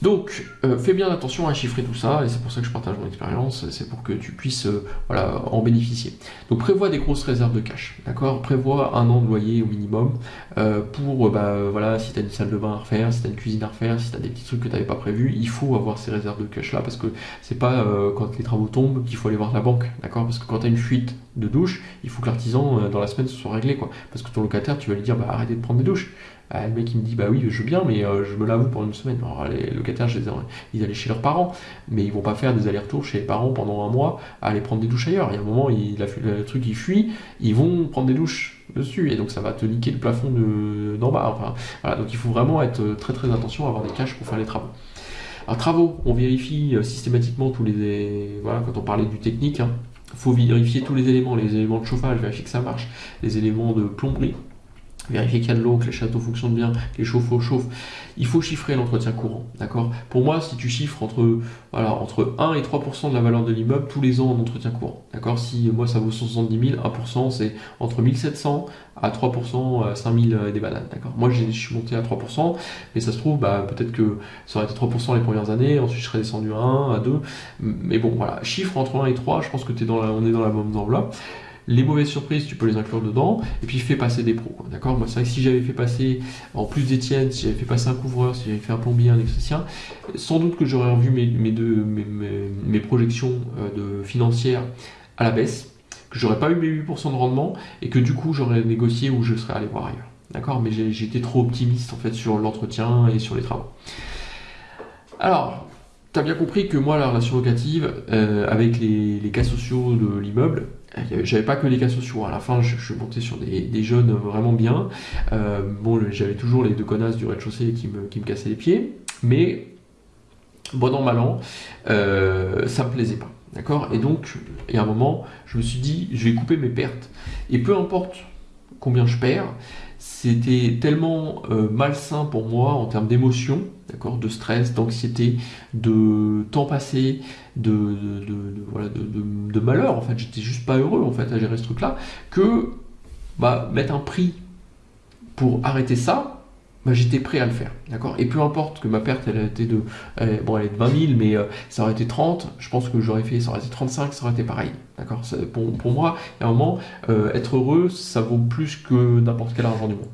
Donc, euh, fais bien attention à chiffrer tout ça, et c'est pour ça que je partage mon expérience, c'est pour que tu puisses euh, voilà, en bénéficier. Donc, prévois des grosses réserves de cash, d'accord? Prévois un an de loyer au minimum euh, pour, bah, voilà, si tu as une salle de bain à refaire, si tu as une cuisine à refaire, si tu as des petits trucs que tu n'avais pas prévus, il faut avoir ces réserves de cash là, parce que c'est pas quand les travaux tombent qu'il faut aller voir la banque, d'accord? Parce que quand tu as une fuite de douche, il faut que l'artisan, dans la semaine, se soit réglé, quoi. Parce que ton locataire, tu vas lui dire, bah, arrêtez de prendre des douches. Ah, le mec il me dit bah oui je veux bien mais euh, je me l'avoue pour une semaine. Alors les locataires ils allaient chez leurs parents mais ils vont pas faire des allers-retours chez les parents pendant un mois à aller prendre des douches ailleurs. Il y a un moment il a le truc il fuit, ils vont prendre des douches dessus et donc ça va te niquer le plafond d'en bas. Enfin, donc il faut vraiment être très très attention à avoir des caches pour faire les travaux. Alors travaux, on vérifie euh, systématiquement tous les voilà quand on parlait du technique, il hein, faut vérifier tous les éléments, les éléments de chauffage, vérifier que ça marche, les éléments de plomberie, vérifier qu'il y a de l'eau, que les châteaux fonctionnent bien, que les chauffe-eau chauffent. Il faut chiffrer l'entretien courant, d'accord? Pour moi, si tu chiffres entre, voilà, entre 1 et 3% de la valeur de l'immeuble tous les ans en entretien courant, d'accord? Si moi ça vaut 170 000, 1% c'est entre 1700 à 3%, 5000 et des bananes, d'accord? Moi je suis monté à 3%, mais ça se trouve, bah, peut-être que ça aurait été 3% les premières années, ensuite je serais descendu à 1, à 2, mais bon, voilà, chiffre entre 1 et 3, je pense que es dans la, on est dans la bonne enveloppe. Les mauvaises surprises, tu peux les inclure dedans. Et puis fais passer des pros. D'accord? Moi, c'est vrai que si j'avais fait passer, en plus d'Etienne, si j'avais fait passer un couvreur, si j'avais fait un plombier, un électricien, sans doute que j'aurais revu mes, projections euh, de financières à la baisse, que j'aurais pas eu mes 8% de rendement et que du coup j'aurais négocié ou je serais allé voir ailleurs. D'accord? Mais j'étais trop optimiste en fait sur l'entretien et sur les travaux. Alors, tu as bien compris que moi, la relation locative, euh, avec les, cas sociaux de l'immeuble, j'avais pas que les cas sociaux. À la fin, je, suis monté sur des, jeunes vraiment bien. Euh, bon, j'avais toujours les deux connasses du rez-de-chaussée qui me, qui me cassaient les pieds. Mais, bon an, mal an, euh, ça me plaisait pas. D'accord? Et donc, il y a un moment, je me suis dit, je vais couper mes pertes. Et peu importe combien je perds, c'était tellement euh, malsain pour moi en termes d'émotion, d'accord, de stress, d'anxiété, de temps passé, de, malheur, en fait, j'étais juste pas heureux en fait à gérer ce truc-là, que bah, mettre un prix pour arrêter ça, bah, j'étais prêt à le faire. D'accord? Et peu importe que ma perte, elle a été de, de 20 000, mais euh, ça aurait été 30, je pense que j'aurais fait, ça aurait été 35, ça aurait été pareil. D'accord? Pour, pour, moi, a un moment, euh, être heureux, ça vaut plus que n'importe quel argent du monde.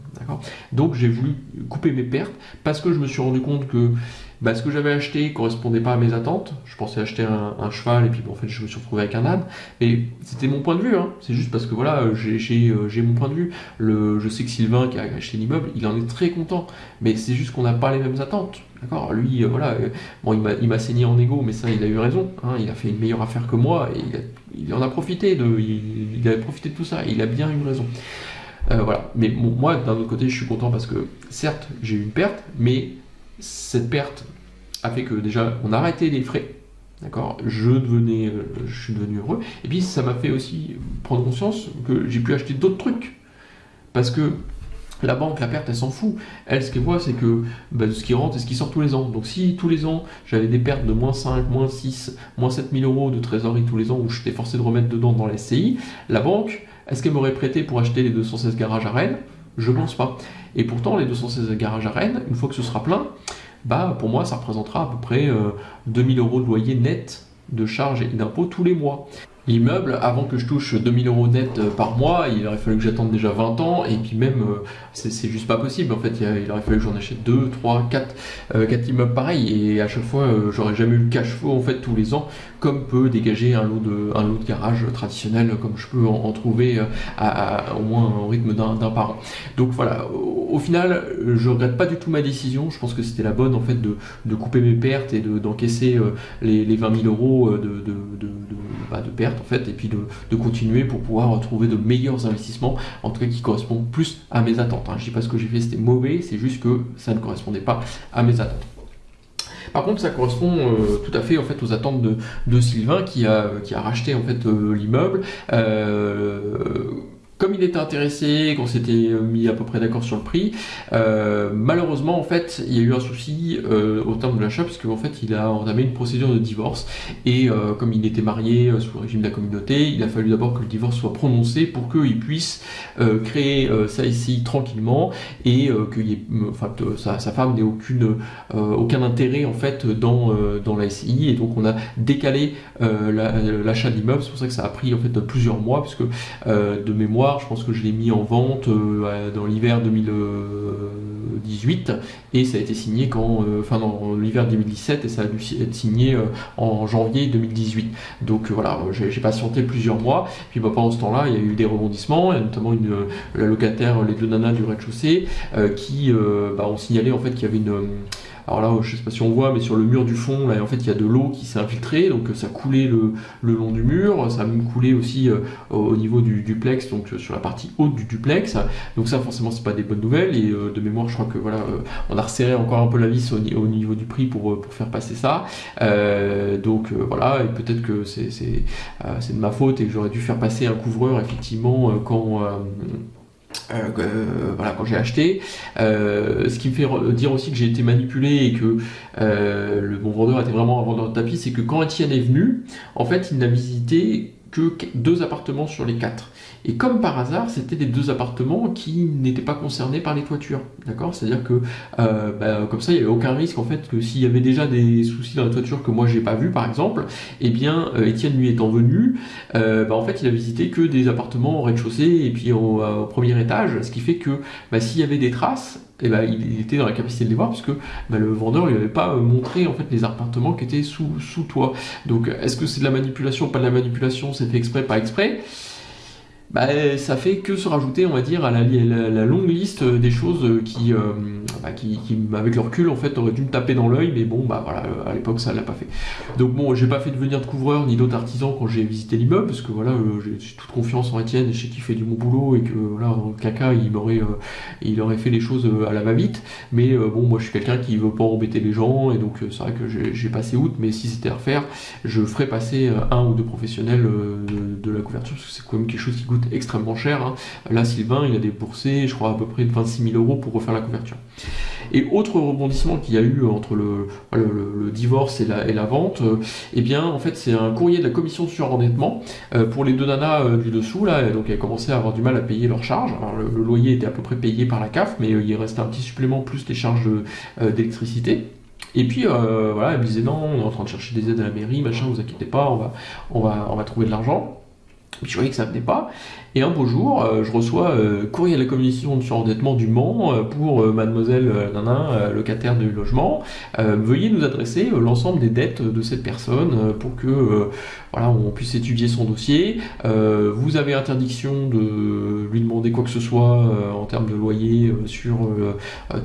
Donc j'ai voulu couper mes pertes parce que je me suis rendu compte que bah, ce que j'avais acheté correspondait pas à mes attentes. Je pensais acheter un, cheval et puis en fait je me suis retrouvé avec un âne. Mais c'était mon point de vue. Hein. C'est juste parce que voilà, euh, j'ai mon point de vue. Le, je sais que Sylvain qui a acheté l'immeuble, il en est très content. Mais c'est juste qu'on n'a pas les mêmes attentes. D'accord? Lui, euh, voilà, euh, bon, il m'a saigné en ego, mais ça, il a eu raison. Hein. Il a fait une meilleure affaire que moi et il, en a profité. De, il, il, a profité de tout ça. il a bien eu raison. voilà. Mais moi, d'un autre côté, je suis content parce que certes, j'ai eu une perte, mais cette perte a fait que déjà on a arrêté les frais. D'accord? Je, devenais, euh, je suis devenu heureux. Et puis ça m'a fait aussi prendre conscience que j'ai pu acheter d'autres trucs. Parce que la banque, la perte, elle s'en fout. Elle, ce qu'elle voit, c'est que bah, ce qui rentre et ce qui sort tous les ans. Donc si tous les ans, j'avais des pertes de moins 5, moins 6, moins 7 000 euros de trésorerie tous les ans où j'étais forcé de remettre dedans dans la SCI, la banque, est-ce qu'elle m'aurait prêté pour acheter les 216 garages à Rennes? Je pense pas. Et pourtant, les 216 garages à Rennes, une fois que ce sera plein, bah, pour moi, ça représentera à peu près 2000 euh, euros de loyer net de charges et d'impôts tous les mois. L'immeuble, avant que je touche 2000 euros net euh, par mois, il aurait fallu que j'attende déjà 20 ans, et puis même, euh, c'est juste pas possible. En fait, il, aurait fallu que j'en achète 2, 3, 4, 4 immeubles pareils, et à chaque fois, j'aurais jamais eu le cash flow en fait tous les ans, comme peut dégager un lot de, un lot de garage traditionnel, comme je peux en, trouver à, au moins au rythme d'un par an. Donc voilà, au, final, je regrette pas du tout ma décision. Je pense que c'était la bonne en fait de, de, couper mes pertes et d'encaisser les, les, 20 000 euros de, de, de, bah, de pertes en fait, et puis de, continuer pour pouvoir trouver de meilleurs investissements, en tout cas qui correspondent plus à mes attentes. Hein. Je dis pas ce que j'ai fait c'était mauvais, c'est juste que ça ne correspondait pas à mes attentes. Par contre, ça correspond euh, tout à fait en fait aux attentes de, Sylvain qui a, qui a racheté en fait euh, l'immeuble. Euh, comme il était intéressé, qu'on s'était mis à peu près d'accord sur le prix, euh, malheureusement en fait il y a eu un souci euh, au terme de l'achat parce qu'en fait il a entamé une procédure de divorce. Et euh, comme il était marié sous le régime de la communauté, il a fallu d'abord que le divorce soit prononcé pour qu'il puisse créer ça ici tranquillement et que sa, sa, femme n'ait aucun intérêt en fait dans dans la SI et donc on a décalé l'achat de l'immeuble, c'est pour ça que ça a pris en fait plusieurs mois puisque de mémoire je pense que je l'ai mis en vente euh, dans l'hiver 2018 et ça a été signé quand, euh, enfin dans l'hiver 2017 et ça a dû être signé euh, en janvier 2018. Donc voilà, j'ai patienté plusieurs mois. Puis bah, pendant ce temps-là, il y a eu des rebondissements, a notamment une, la locataire, les deux nanas du rez-de-chaussée, qui bah, ont signalé en fait qu'il y avait une alors là, je sais pas si on voit, mais sur le mur du fond, là, en fait, il y a de l'eau qui s'est infiltrée, donc ça coulait le, long du mur, ça a même coulé aussi euh, au niveau du duplex, donc euh, sur la partie haute du duplex. Donc ça, forcément, c'est pas des bonnes nouvelles. Et euh, de mémoire, je crois que voilà, on a resserré encore un peu la vis au, niveau du prix pour faire passer ça. donc voilà, et peut-être que c'est de ma faute et que j'aurais dû faire passer un couvreur effectivement quand euh, voilà, quand j'ai acheté. Euh, ce qui me fait dire aussi que j'ai été manipulé et que euh, le bon vendeur était vraiment un vendeur de tapis, c'est que quand Etienne est venu, en fait, il n'a visité que deux appartements sur les quatre. Et comme par hasard, c'était des deux appartements qui n'étaient pas concernés par les toitures. D'accord? C'est-à-dire que euh, bah, comme ça, il n'y avait aucun risque en fait que s'il y avait déjà des soucis dans la toiture que moi j'ai pas vu par exemple, eh bien euh, Étienne lui étant venu, euh, bah, en fait il a visité que des appartements au rez-de-chaussée et puis au, premier étage, ce qui fait que bah, s'il y avait des traces, eh ben, il était dans la capacité de les voir puisque ben, le vendeur lui avait pas montré en fait les appartements qui étaient sous, sous toi. Donc est-ce que c'est de la manipulation, pas de la manipulation, c'est fait exprès, pas exprès bah, ça fait que se rajouter, on va dire, à la, longue liste des choses qui, euh, bah, qui, qui, avec le recul, en fait, auraient dû me taper dans l'œil, mais bon, bah voilà, à l'époque, ça l'a pas fait. Donc bon, j'ai pas fait devenir de couvreur ni d'autres artisans quand j'ai visité l'immeuble, parce que voilà, euh, j'ai toute confiance en Étienne, je sais qu'il fait du bon boulot, et que voilà, caca, il m'aurait, euh, il aurait fait les choses à la va-vite, mais bon, moi, je suis quelqu'un qui veut pas embêter les gens, et donc c'est vrai que j'ai passé outre, mais si c'était à refaire, je ferais passer un ou deux professionnels de, de la couverture, parce que c'est quand même quelque chose qui extrêmement cher. Hein. Là, Sylvain, il a déboursé, je crois, à peu près de 26 000 euros pour refaire la couverture. Et autre rebondissement qu'il y a eu entre le, divorce et la, et la vente, euh, eh bien, en fait, c'est un courrier de la commission de surendettement euh, pour les deux nanas euh, du dessous, là, donc elles commençaient à avoir du mal à payer leurs charges. Alors, le, loyer était à peu près payé par la CAF, mais il restait un petit supplément plus les charges d'électricité. Et puis voilà, elle me disait non, on est en train de chercher des aides à la mairie, machin, vous inquiétez pas, on va, on va, on va trouver de l'argent. Puis je voyais que ça venait pas. Et un beau jour, euh, je reçois euh, courrier à la commission de surendettement du Mans euh, pour mademoiselle Nana, locataire du logement. veuillez nous adresser l'ensemble des dettes de cette personne pour que voilà, on puisse étudier son dossier. vous avez interdiction de lui demander quoi que ce soit en termes de loyer sur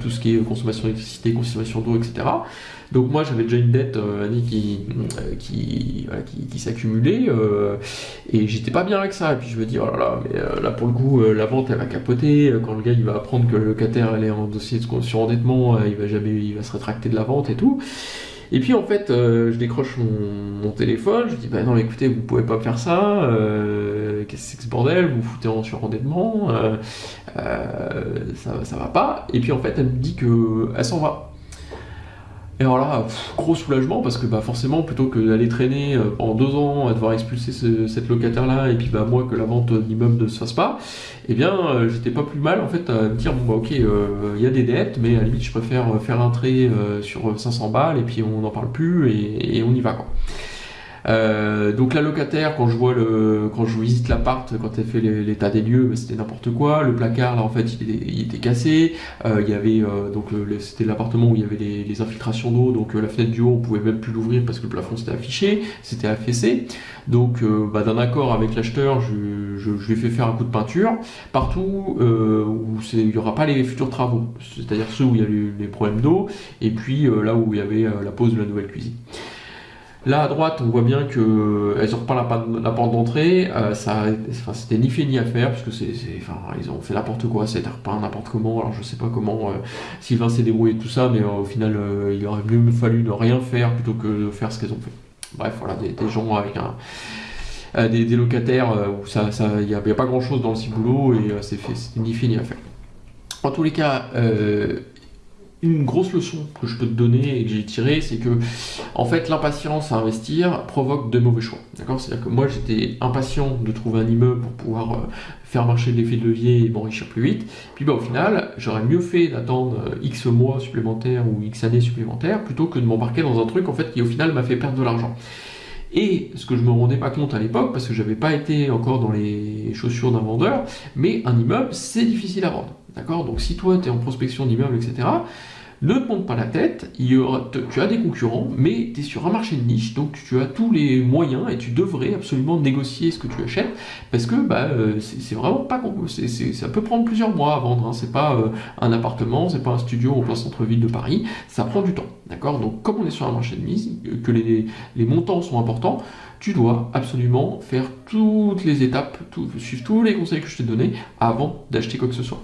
tout ce qui est consommation d'électricité, consommation d'eau, etc. Donc moi j'avais déjà une dette qui, qui, qui, s'accumulait et j'étais pas bien avec ça. Et puis je me dis oh là là, mais euh, là pour le coup la vente elle va capoter. Quand le gars il va apprendre que le locataire elle est en dossier de surendettement, il va jamais, il va se rétracter de la vente et tout. Et puis en fait, je décroche mon, téléphone, je dis bah non, écoutez, vous pouvez pas faire ça, qu'est-ce que c'est que ce bordel, vous, vous foutez en surendettement, ça, ça va pas. Et puis en fait, elle me dit que elle s'en va. Et alors là, gros soulagement parce que bah, forcément, plutôt que d'aller traîner euh, pendant deux ans à devoir expulser cette locataire-là et puis bah, moi que la vente d'immeuble ne se fasse pas, eh bien euh, j'étais pas plus mal en fait à me dire bon bah ok, euh, il y a des dettes, mais à la limite je préfère faire un trait sur 500 balles et puis on n'en parle plus et, et on y va quoi. Euh, donc la locataire, quand je vois le, quand je visite l'appart, quand elle fait l'état des lieux, bah, c'était n'importe quoi. Le placard, là, en fait, il, était cassé. Euh, il y avait euh, donc c'était l'appartement où il y avait les, infiltrations d'eau, donc la fenêtre du haut, on pouvait même plus l'ouvrir parce que le plafond s'était affiché, c'était affaissé. Donc, bah, d'un accord avec l'acheteur, je, je, lui ai fait faire un coup de peinture partout où il n'y aura pas les futurs travaux, c'est-à-dire ceux où il y a les, les problèmes d'eau, et puis là où il y avait la pose de la nouvelle cuisine. Là à droite, on voit bien que elles ont pas la, porte d'entrée. Euh, c'était ni fait ni à faire puisque c'est, enfin, ils ont fait n'importe quoi. C'était pas n'importe comment. Alors je sais pas comment euh, Sylvain s'est débrouillé tout ça, mais euh, au final, il aurait mieux fallu ne rien faire plutôt que de faire ce qu'elles ont fait. Bref, voilà, des, gens avec un, des, locataires où ça, il n'y a, pas grand chose dans le ciboulot et c'est ni fait ni à faire. En tous les cas, une grosse leçon que je peux te donner et que j'ai tiré, c'est que en fait l'impatience à investir provoque de mauvais choix. D'accord? C'est-à-dire que moi j'étais impatient de trouver un immeuble pour pouvoir euh, faire marcher l'effet de levier et m'enrichir plus vite. Puis bah, au final, j'aurais mieux fait d'attendre euh, X mois supplémentaires ou X années supplémentaires plutôt que de m'embarquer dans un truc en fait qui au final m'a fait perdre de l'argent. Et ce que je me rendais pas compte à l'époque, parce que j'avais pas été encore dans les chaussures d'un vendeur, mais un immeuble, c'est difficile à vendre. D'accord? Donc si toi, tu es en prospection d'immeuble, etc., ne te pas la tête, tu as des concurrents, mais tu es sur un marché de niche, donc tu as tous les moyens et tu devrais absolument négocier ce que tu achètes, parce que bah, euh, c'est vraiment pas... ça peut prendre plusieurs mois à vendre, hein. c'est pas euh, un appartement, c'est pas un studio au plein centre-ville de Paris, ça prend du temps. D'accord? Donc comme on est sur un marché de niche, que les, les montants sont importants, tu dois absolument faire toutes les étapes, suivre tous les conseils que je t'ai donnés avant d'acheter quoi que ce soit.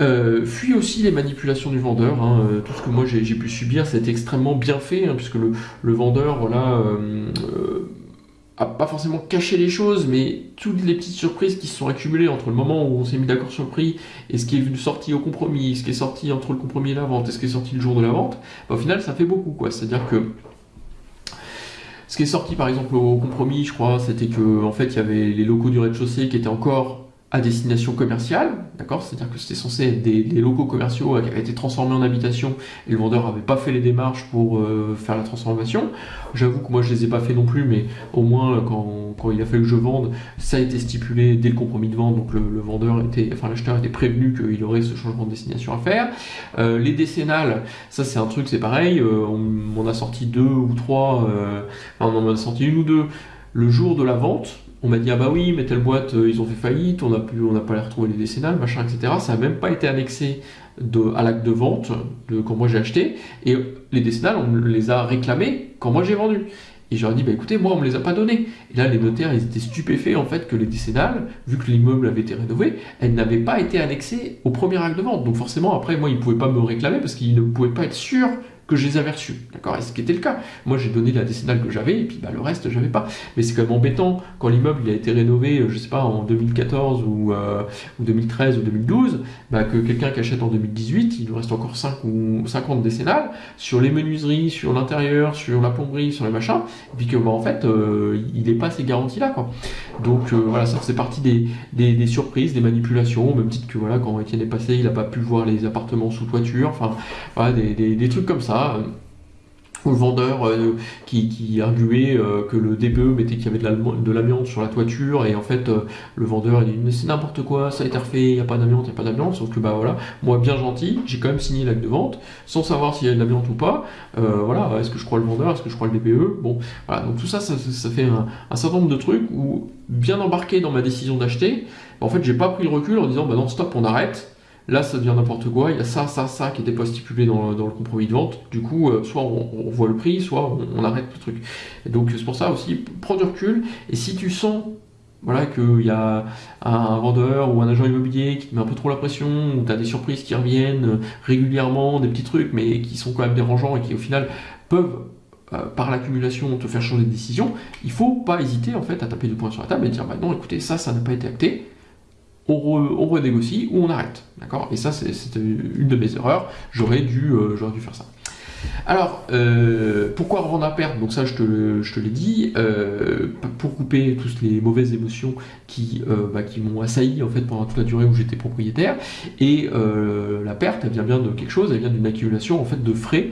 Euh, fuis aussi les manipulations du vendeur. Hein. Euh, tout ce que moi j'ai pu subir, c'est extrêmement bien fait, hein, puisque le, vendeur, voilà, euh, à pas forcément cacher les choses, mais toutes les petites surprises qui se sont accumulées entre le moment où on s'est mis d'accord sur le prix et ce qui est sorti au compromis, ce qui est sorti entre le compromis et la vente et ce qui est sorti le jour de la vente, bah, au final ça fait beaucoup quoi. C'est-à-dire que ce qui est sorti par exemple au compromis, je crois, c'était que en fait il y avait les locaux du rez-de-chaussée qui étaient encore à destination commerciale, d'accord? C'est-à-dire que c'était censé être des, locaux commerciaux qui avaient été transformés en habitation et le vendeur n'avait pas fait les démarches pour euh, faire la transformation. J'avoue que moi je les ai pas fait non plus, mais au moins euh, quand, il a fallu que je vende, ça a été stipulé dès le compromis de vente, donc le, vendeur était, enfin l'acheteur était prévenu qu'il aurait ce changement de destination à faire. Euh, les décennales, ça c'est un truc, c'est pareil, on, a sorti deux ou trois, enfin, on en a sorti une ou deux le jour de la vente, on m'a dit ah bah oui mais telle boîte euh, ils ont fait faillite, on n'a plus, on n'a pas les retrouver les décennales, machin, etc. Ça n'a même pas été annexé de, à l'acte de vente quand moi j'ai acheté et les décennales on les a réclamés quand moi j'ai vendu. Et j'aurais dit bah écoutez moi on me les a pas donnés. Et là les notaires ils étaient stupéfaits en fait que les décennales, vu que l'immeuble avait été rénové, elles n'avaient pas été annexées au premier acte de vente. Donc forcément après moi ils ne pouvaient pas me réclamer parce qu'ils ne pouvaient pas être sûrs que je les avais reçus. D'accord Et ce qui était le cas. Moi, j'ai donné la décennale que j'avais, et puis bah, le reste, j'avais pas. Mais c'est quand même embêtant quand l'immeuble a été rénové, euh, je sais pas, en 2014 ou, euh, ou 2013 ou 2012, bah, que quelqu'un qui achète en 2018, il nous reste encore 5 ou 50 décennales sur les menuiseries, sur l'intérieur, sur la plomberie, sur les machins, et puis que bah, en fait, euh, il n'est pas ces garanties-là. Donc voilà, ça c'est partie des, des, surprises, des manipulations, même titre que voilà, quand Étienne est passé, il n'a pas pu voir les appartements sous toiture, enfin voilà, des, des trucs comme ça ou le vendeur euh, qui, arguait euh, que le DPE mettait qu'il y avait de l'amiante sur la toiture et en fait euh, le vendeur il dit mais c'est n'importe quoi ça a été refait il n'y a pas d'amiante il n'y a pas d'amiante sauf que bah voilà moi bien gentil j'ai quand même signé l'acte de vente sans savoir s'il y a de l'amiante ou pas voilà est-ce que je crois le vendeur est-ce que je crois le DPE bon voilà donc tout ça ça, fait un, un, certain nombre de trucs où bien embarqué dans ma décision d'acheter en fait j'ai pas pris le recul en disant bah non stop on arrête Là, ça devient n'importe quoi. Il y a ça, ça, ça qui n'était pas stipulé dans, le compromis de vente. Du coup, euh, soit on, voit le prix, soit on, arrête le truc. Et donc, c'est pour ça aussi, prends du recul. Et si tu sens voilà, qu'il y a un vendeur ou un agent immobilier qui te met un peu trop la pression, ou tu as des surprises qui reviennent régulièrement, des petits trucs, mais qui sont quand même dérangeants et qui au final peuvent euh, par l'accumulation te faire changer de décision, il faut pas hésiter en fait à taper du poing sur la table et dire bah non écoutez ça ça n'a pas été acté, on, renégocie ou on arrête. D'accord? Et ça, c'est une de mes erreurs. J'aurais dû, euh, dû faire ça. Alors, euh, pourquoi revendre à perte Donc ça, je te, l'ai dit, euh, pour couper toutes les mauvaises émotions qui, euh, bah, qui m'ont assailli en fait pendant toute la durée où j'étais propriétaire. Et la perte, elle vient bien de quelque chose, elle vient d'une accumulation en fait de frais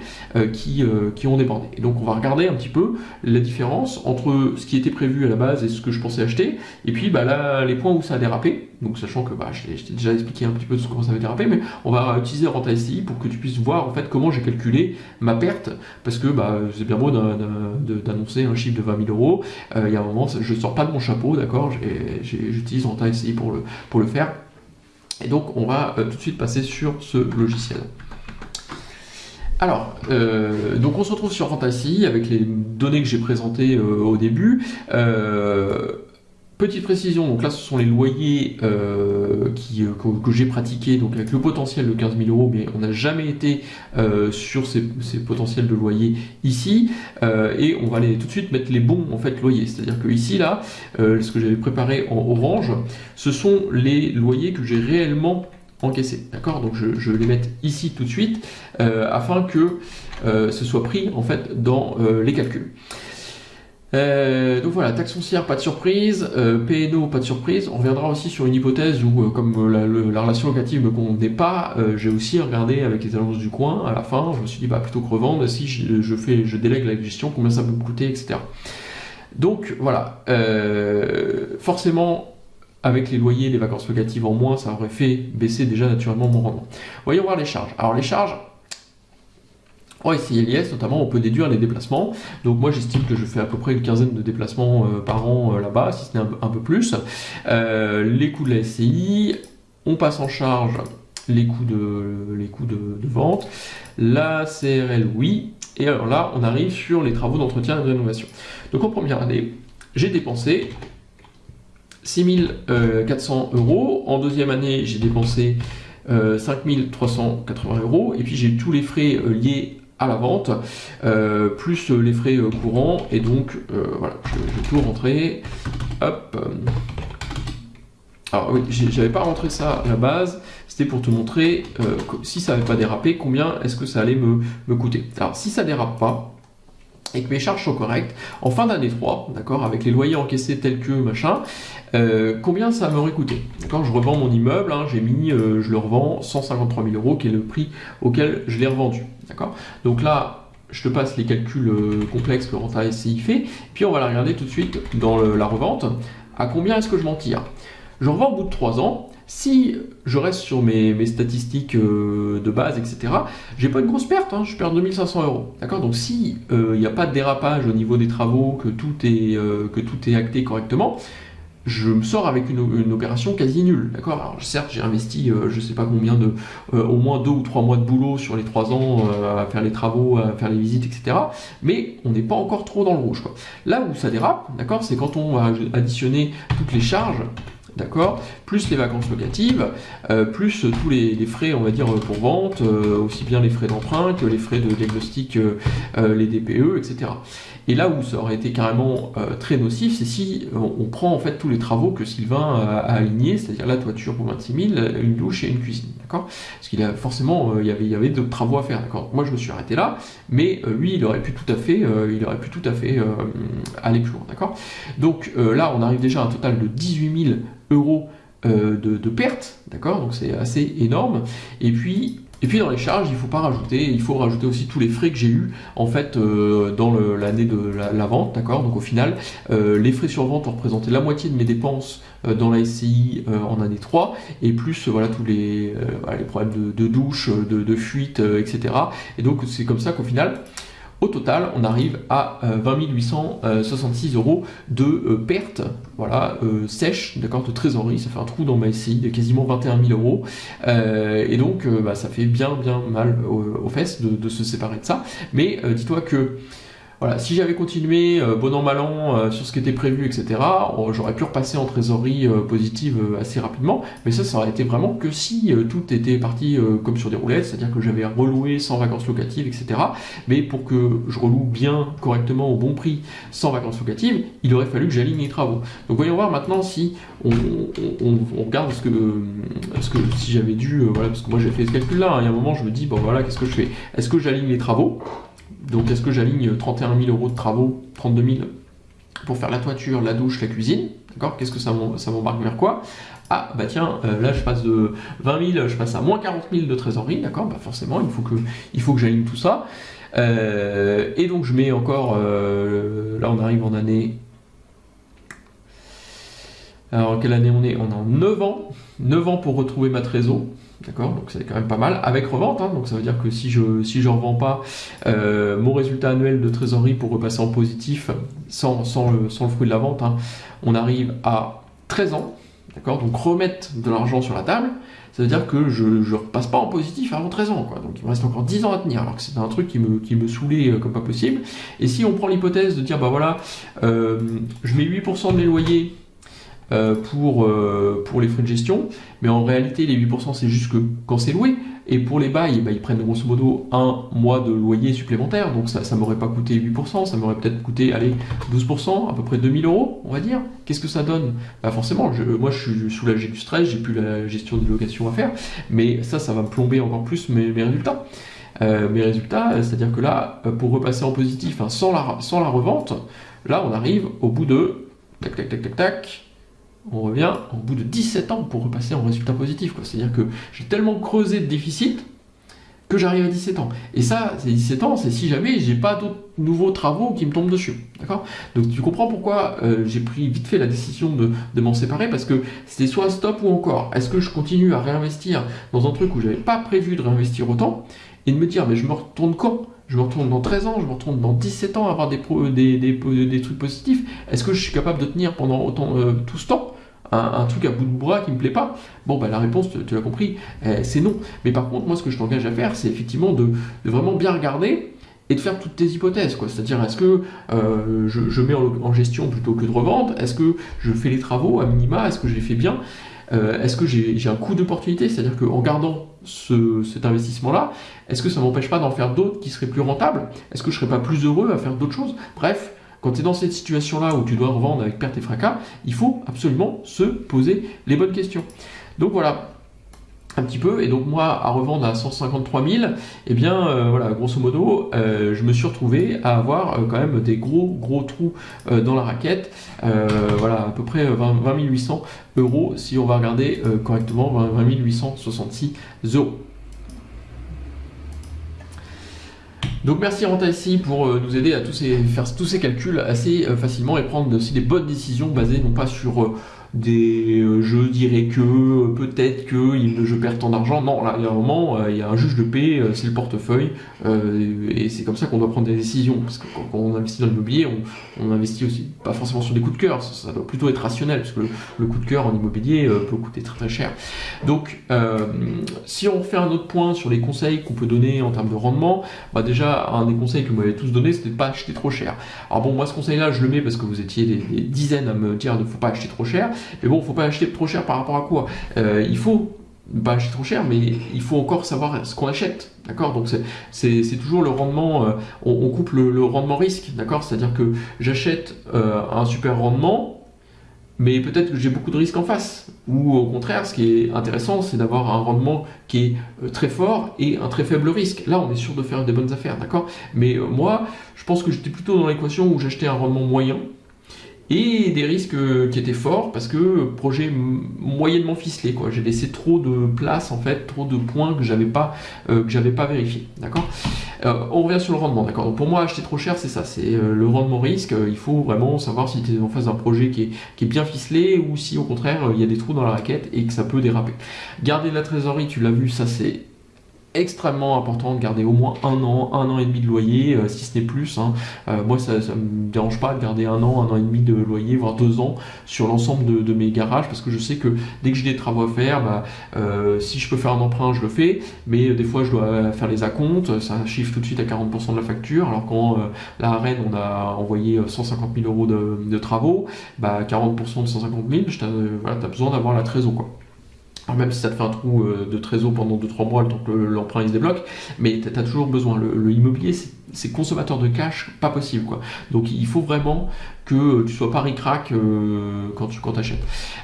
qui, qui ont débordé. Et donc on va regarder un petit peu la différence entre ce qui était prévu à la base et ce que je pensais acheter, et puis bah, là, les points où ça a dérapé. Donc sachant que bah, je t'ai déjà expliqué un petit peu comment ça avait dérapé, mais on va utiliser Renta SCI pour que tu puisses voir en fait comment j'ai calculé ma perte, parce que bah, c'est bien beau d'annoncer un chiffre de 20 000 euros, euh, il y a un moment, je ne sors pas de mon chapeau, d'accord, j'utilise Renta SCI pour le, pour le faire. Et donc on va euh, tout de suite passer sur ce logiciel. Alors, euh, donc on se retrouve sur Fantasy avec les données que j'ai présentées au début. Petite précision, donc là ce sont les loyers euh, euh, que, j'ai pratiqués, donc avec le potentiel de 15 000 euros, mais on n'a jamais été euh, sur ces, potentiels de loyer ici, et on va aller tout de suite mettre les bons en fait loyers, c'est-à-dire que ici là, ce que j'avais préparé en orange, ce sont les loyers que j'ai réellement encaissés, d'accord? Donc je, je, vais les mettre ici tout de suite, afin que ce soit pris en fait dans les calculs. Euh, donc voilà, taxe foncière, pas de surprise, euh, PNO, pas de surprise. On reviendra aussi sur une hypothèse où, euh, comme la, relation locative ne convenait pas, j'ai aussi regardé avec les annonces du coin, à la fin, je me suis dit, bah, plutôt que revendre, si je, je délègue la gestion, combien ça peut me coûter, etc. Donc voilà, forcément, avec les loyers, les vacances locatives en moins, ça aurait fait baisser déjà naturellement mon rendement. Voyons voir les charges. Alors les charges, Oh, ici, LIS, notamment, on peut déduire les déplacements. Donc moi, j'estime que je fais à peu près une quinzaine de déplacements euh, par an euh, là-bas, si ce n'est un, peu plus. Euh, les coûts de la SCI, on passe en charge les coûts de, les coûts de, vente. La CRL, oui. Et alors là, on arrive sur les travaux d'entretien et de rénovation. Donc en première année, j'ai dépensé 6400 euros. En deuxième année, j'ai dépensé 5380 euros. Et puis j'ai tous les frais liés à la vente, euh, plus les frais courants, et donc voilà, je, vais tout rentrer, hop, alors oui, j'avais pas rentré ça à la base, c'était pour te montrer si ça n'avait pas dérapé, combien est-ce que ça allait me, me coûter. Alors si ça dérape pas, et que mes charges sont correctes, en fin d'année 3, d'accord, avec les loyers encaissés tels que machin, euh, combien ça m'aurait coûté D'accord, je revends mon immeuble, hein, j'ai mis, euh, je le revends 153 000 euros, qui est le prix auquel je l'ai revendu. D'accord Donc là, je te passe les calculs euh, complexes que Renta SCI fait, puis on va la regarder tout de suite dans la revente. À combien est-ce que je m'en tire? Je revends au bout de 3 ans, si je reste sur mes, statistiques euh, de base, etc., j'ai pas une grosse perte, hein, je perds 2500 euros. D'accord? Donc si euh, il n'y a pas de dérapage au niveau des travaux, que tout est, euh, acté correctement, je me sors avec une, opération quasi nulle. D'accord? Certes, j'ai investi je sais pas combien de au moins deux ou trois mois de boulot sur les trois ans à faire les travaux, à faire les visites, etc. Mais on n'est pas encore trop dans le rouge. Là où ça dérape, d'accord, c'est quand on va additionner toutes les charges d'accord Plus les vacances locatives, euh, plus tous les, frais, on va dire, pour vente, euh, aussi bien les frais d'emprunt que les frais de diagnostic, euh, les DPE, etc. Et là où ça aurait été carrément très nocif, c'est si on, prend en fait tous les travaux que Sylvain a, alignés, c'est-à-dire la toiture pour 26 000, une douche et une cuisine, d'accord? Parce qu'il a forcément, il y avait, il y avait d'autres travaux à faire, d'accord? Moi, je me suis arrêté là, mais lui, il aurait pu tout à fait, il aurait pu tout à fait aller plus loin, d'accord? Donc là, on arrive déjà à un total de 18 000 euros euh, de, de perte, d'accord? Donc c'est assez énorme. Et puis, et puis dans les charges, il faut pas rajouter, il faut rajouter aussi tous les frais que j'ai eu en fait euh, dans l'année de la, vente, d'accord? Donc au final, euh, les frais sur vente ont représenté la moitié de mes dépenses dans la SCI en année 3, et plus voilà tous les, les problèmes de, douche, de, de fuite, etc. Et donc c'est comme ça qu'au final, au total, on arrive à 20 euh, 866 euros de euh, perte voilà, euh, sèche d'accord, de trésorerie. Ça fait un trou dans ma SCI de quasiment 21 000 euros. et donc, bah, ça fait bien, bien mal aux, fesses de, se séparer de ça. Mais dis-toi que voilà, si j'avais continué euh, bon an mal an euh, sur ce qui était prévu, etc., j'aurais pu repasser en trésorerie euh, positive assez rapidement, mais ça, ça aurait été vraiment que si tout était parti comme sur des roulettes, c'est-à-dire que j'avais reloué sans vacances locatives, etc. Mais pour que je reloue bien, correctement, au bon prix, sans vacances locatives, il aurait fallu que j'aligne les travaux. Donc voyons voir maintenant si on, regarde ce que, que si j'avais dû, voilà, parce que moi j'ai fait ce calcul-là, hein, il y a un moment je me dis, bon voilà, qu'est-ce que je fais? Est-ce que j'aligne les travaux? Donc est-ce que j'aligne 31 000 euros de travaux, 32 000 pour faire la toiture, la douche, la cuisine D'accord? Qu'est-ce que ça m'embarque vers quoi? Ah bah tiens, euh, là je passe de 20 000, je passe à moins 40 000 de trésorerie, d'accord? Bah forcément, il faut que, que j'aligne tout ça. Euh, et donc je mets encore, euh, là on arrive en année... Alors quelle année on est? On est en 9 ans, 9 ans pour retrouver ma trésorerie. D'accord Donc c'est quand même pas mal. Avec revente, hein. donc ça veut dire que si je si je revends pas, euh, mon résultat annuel de trésorerie pour repasser en positif sans, sans, le, fruit de la vente, hein, on arrive à 13 ans. D'accord Donc remettre de l'argent sur la table, ça veut dire que je ne repasse pas en positif avant 13 ans. Quoi. Donc il me reste encore 10 ans à tenir, alors que c'est un truc qui me, qui saoulait euh, comme pas possible. Et si on prend l'hypothèse de dire, bah voilà, euh, je mets 8% de mes loyers pour, euh, pour les frais de gestion, mais en réalité les 8% c'est juste que quand c'est loué, et pour les bails, bah, ils prennent grosso modo un mois de loyer supplémentaire, donc ça ne m'aurait pas coûté 8%, ça m'aurait peut-être coûté allez, 12%, à peu près 2000 euros, on va dire. Qu'est-ce que ça donne? Bah forcément, je, moi je suis soulagé du stress, j'ai plus la gestion des locations à faire, mais ça, ça va me plomber encore plus mes, résultats. Euh, mes résultats, c'est-à-dire que là, pour repasser en positif, hein, sans, la, sans la revente, là on arrive au bout de tac tac tac tac on revient au bout de 17 ans pour repasser en résultat positif. C'est-à-dire que j'ai tellement creusé de déficit que j'arrive à 17 ans. Et ça, c'est 17 ans, c'est si jamais j'ai pas d'autres nouveaux travaux qui me tombent dessus. D'accord? Donc tu comprends pourquoi euh, j'ai pris vite fait la décision de, m'en séparer, parce que c'était soit stop ou encore. Est-ce que je continue à réinvestir dans un truc où j'avais pas prévu de réinvestir autant, et de me dire, mais je me retourne quand? Je me retourne dans 13 ans, je me retourne dans 17 ans à avoir des, des, trucs positifs. Est-ce que je suis capable de tenir pendant autant, euh, tout ce temps? Un, truc à bout de bras qui me plaît pas. Bon, bah, la réponse, tu, l'as compris, eh, c'est non. Mais par contre, moi, ce que je t'engage à faire, c'est effectivement de, vraiment bien regarder et de faire toutes tes hypothèses. C'est-à-dire, est-ce que euh, je, mets en, gestion plutôt que de revente? Est-ce que je fais les travaux à minima? Est-ce que je les fais bien? Est-ce que j'ai un coût d'opportunité? C'est-à-dire qu'en gardant cet investissement-là, est-ce que ça ne m'empêche pas d'en faire d'autres qui seraient plus rentables? Est-ce que je ne serais pas plus heureux à faire d'autres choses? Bref, quand tu es dans cette situation-là où tu dois revendre avec perte et fracas, il faut absolument se poser les bonnes questions. Donc voilà, un petit peu. Et donc moi à revendre à 153 000 et bien euh, voilà grosso modo euh, je me suis retrouvé à avoir euh, quand même des gros gros trous dans la raquette. Voilà à peu près 20, 800 euros si on va regarder correctement 20, 866 euros Donc merci Rentasi pour nous aider à tous faire tous ces calculs assez facilement et prendre aussi des bonnes décisions basées non pas sur des euh, je dirais que euh, peut-être que je perds tant d'argent. Non, là, il y a un moment, euh, il y a un juge de paix, c'est le portefeuille, et c'est comme ça qu'on doit prendre des décisions. Parce que quand, on investit dans l'immobilier, on, investit aussi pas forcément sur des coups de cœur, ça, doit plutôt être rationnel, parce que le, coup de cœur en immobilier peut coûter très très cher. Donc, si on fait un autre point sur les conseils qu'on peut donner en termes de rendement, bah déjà, un des conseils que vous m'avez tous donné, c'était de pas acheter trop cher. Alors bon, moi ce conseil-là, je le mets parce que vous étiez des, des dizaines à me dire ne faut pas acheter trop cher. Mais bon, faut pas acheter trop cher par rapport à quoi? Euh, Il faut pas acheter trop cher, mais il faut encore savoir ce qu'on achète. D'accord? Donc c'est toujours le rendement, euh, on, coupe le, rendement risque. D'accord? C'est-à-dire que j'achète euh, un super rendement, mais peut-être que j'ai beaucoup de risques en face. Ou au contraire, ce qui est intéressant, c'est d'avoir un rendement qui est très fort et un très faible risque. Là, on est sûr de faire des bonnes affaires. D'accord? Mais moi, je pense que j'étais plutôt dans l'équation où j'achetais un rendement moyen et des risques euh, qui étaient forts parce que projet moyennement ficelé quoi. J'ai laissé trop de place en fait trop de points que j'avais pas euh, pas vérifié d'accord? Euh, on revient sur le rendement d'accord? Pour moi acheter trop cher c'est ça. C'est le rendement risque. Il faut vraiment savoir si tu es en face d'un projet qui est, qui est bien ficelé ou si au contraire il y a des trous dans la raquette et que ça peut déraper. Garder de la trésorerie tu l'as vu ça c'est extrêmement important de garder au moins un an, un an et demi de loyer, euh, si ce n'est plus. Hein. Euh, moi, ça ne me dérange pas de garder un an, un an et demi de loyer, voire deux ans sur l'ensemble de, mes garages, parce que je sais que dès que j'ai des travaux à faire, bah, euh, si je peux faire un emprunt, je le fais, mais des fois, je dois faire les acomptes, ça chiffre tout de suite à 40% de la facture, alors quand la Rennes, on a envoyé 150 000 euros de, travaux, bah, 40% de 150 000, tu as, besoin d'avoir la trésor. Même si ça te fait un trou euh, de trésor pendant 2-3 mois le temps que l'emprunt se débloque, mais tu as toujours besoin. Le, le immobilier, c'est consommateur de cash, pas possible. Quoi. Donc il faut vraiment que tu sois pas ric-rac euh, quand tu quand achètes.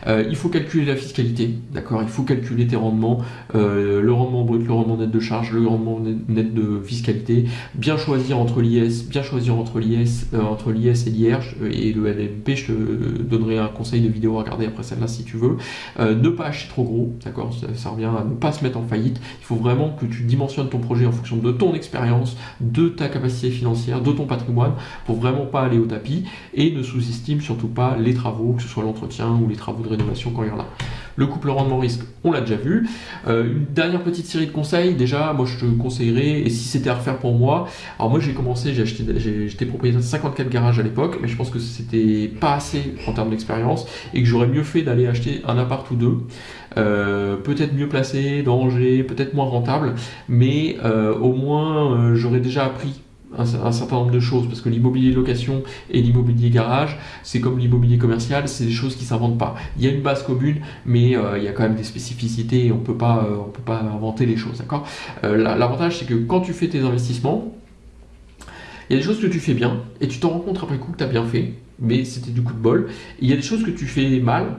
Euh, il faut calculer la fiscalité, d'accord? Il faut calculer tes rendements, euh, le rendement brut, le rendement net de charge, le rendement net de fiscalité, bien choisir entre l'IS, bien choisir entre l'IS, entre l'IS et l'IR et le LMP. Je te donnerai un conseil de vidéo à regarder après celle-là si tu veux. ne pas acheter trop gros, d'accord? Ça, revient à ne pas se mettre en faillite. Il faut vraiment que tu dimensionnes ton projet en fonction de ton expérience, de ta capacité financière, de ton patrimoine, pour vraiment pas aller au tapis et ne sous-estime surtout pas les travaux, que ce soit l'entretien ou les travaux de rénovation quand il y en a. Le couple rendement-risque, on l'a déjà vu. Euh, une dernière petite série de conseils, déjà, moi je te conseillerais, et si c'était à refaire pour moi, alors moi j'ai commencé, j'ai acheté, j'étais propriétaire de 54 garages à l'époque, mais je pense que c'était pas assez en termes d'expérience, et que j'aurais mieux fait d'aller acheter un appart ou deux, euh, peut-être mieux placé, danger, peut-être moins rentable, mais euh, au moins j'aurais déjà appris un, certain nombre de choses, parce que l'immobilier location et l'immobilier garage, c'est comme l'immobilier commercial, c'est des choses qui s'inventent pas. Il y a une base commune, mais euh, il y a quand même des spécificités et on peut euh, peut pas inventer les choses, euh, L'avantage, c'est que quand tu fais tes investissements, il y a des choses que tu fais bien et tu t'en rends compte après coup que tu as bien fait, mais c'était du coup de bol. il y a des choses que tu fais mal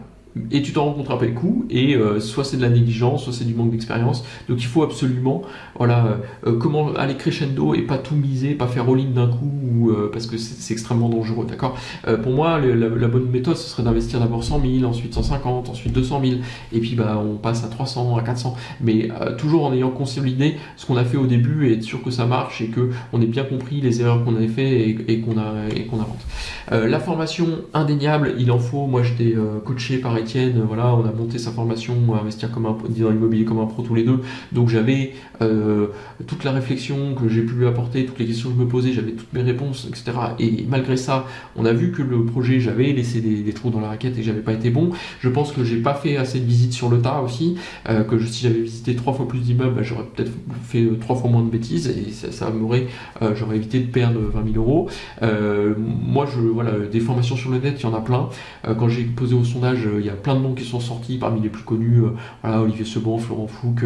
et tu t'en rencontres après le coup, et euh, soit c'est de la négligence, soit c'est du manque d'expérience. Donc il faut absolument, voilà, euh, euh, comment aller crescendo et pas tout miser, pas faire all-in d'un coup, ou, parce que c'est extrêmement dangereux, d'accord? Pour moi, la, bonne méthode, ce serait d'investir d'abord 100 000, ensuite 150, ensuite 200 000, et puis bah, on passe à 300, à 400, mais toujours en ayant consolidé ce qu'on a fait au début et être sûr que ça marche et que on ait bien compris les erreurs qu'on avait fait et, qu'on et qu'on avance. la formation indéniable, il en faut. Moi, j'étais coaché par Étienne, voilà, on a monté sa formation investir comme un dans l'immobilier comme un pro tous les deux. Donc j'avais euh, toute la réflexion que j'ai pu lui apporter, toutes les questions que je me posais, j'avais toutes mes réponses, etc. Et malgré ça, on a vu que le projet, j'avais laissé des, trous dans la raquette et j'avais pas été bon. Je pense que j'ai pas fait assez de visites sur le tas aussi, euh, que si j'avais visité trois fois plus d'immeubles, bah, j'aurais peut-être fait euh, trois fois moins de bêtises et ça, m'aurait, j'aurais évité de perdre 20 000 euros. moi, je, voilà, des formations sur le net, il y en a plein. quand j'ai posé au sondage il y a a plein de noms qui sont sortis, parmi les plus connus, voilà, Olivier Seban, Florent Fouque,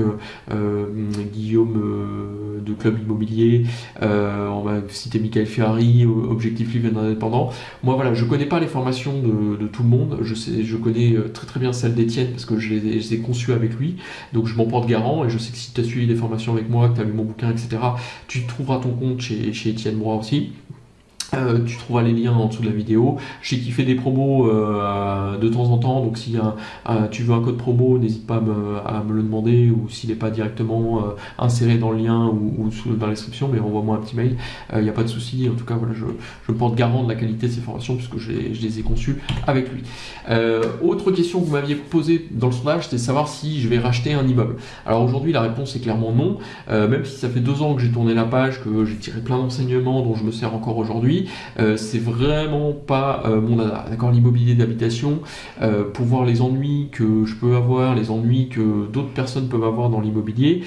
Guillaume de Club Immobilier, on va citer Michael Ferrari, Objectif Livre Indépendant. Moi voilà, je connais pas les formations de, tout le monde, je, sais, je connais très très bien celle d'Étienne parce que je les, ai conçues avec lui, donc je m'en porte garant et je sais que si tu as suivi des formations avec moi, que tu as lu mon bouquin, etc., tu trouveras ton compte chez, Étienne Broy aussi. Euh, tu trouveras les liens en dessous de la vidéo. Je sais qu'il fait des promos euh, de temps en temps, donc si tu veux un code promo, n'hésite pas à me, le demander, ou s'il n'est pas directement euh, inséré dans le lien ou, dans la description, mais envoie-moi un petit mail, il n'y a pas de souci. En tout cas, voilà, je, me porte garant de la qualité de ces formations puisque je, les ai conçues avec lui. autre question que vous m'aviez posée dans le sondage, c'était savoir si je vais racheter un immeuble. Alors aujourd'hui, la réponse est clairement non, même si ça fait deux ans que j'ai tourné la page, que j'ai tiré plein d'enseignements dont je me sers encore aujourd'hui. Euh, c'est vraiment pas euh, mon dada. D'accord, l'immobilier d'habitation, euh, pour voir les ennuis que je peux avoir, les ennuis que d'autres personnes peuvent avoir dans l'immobilier,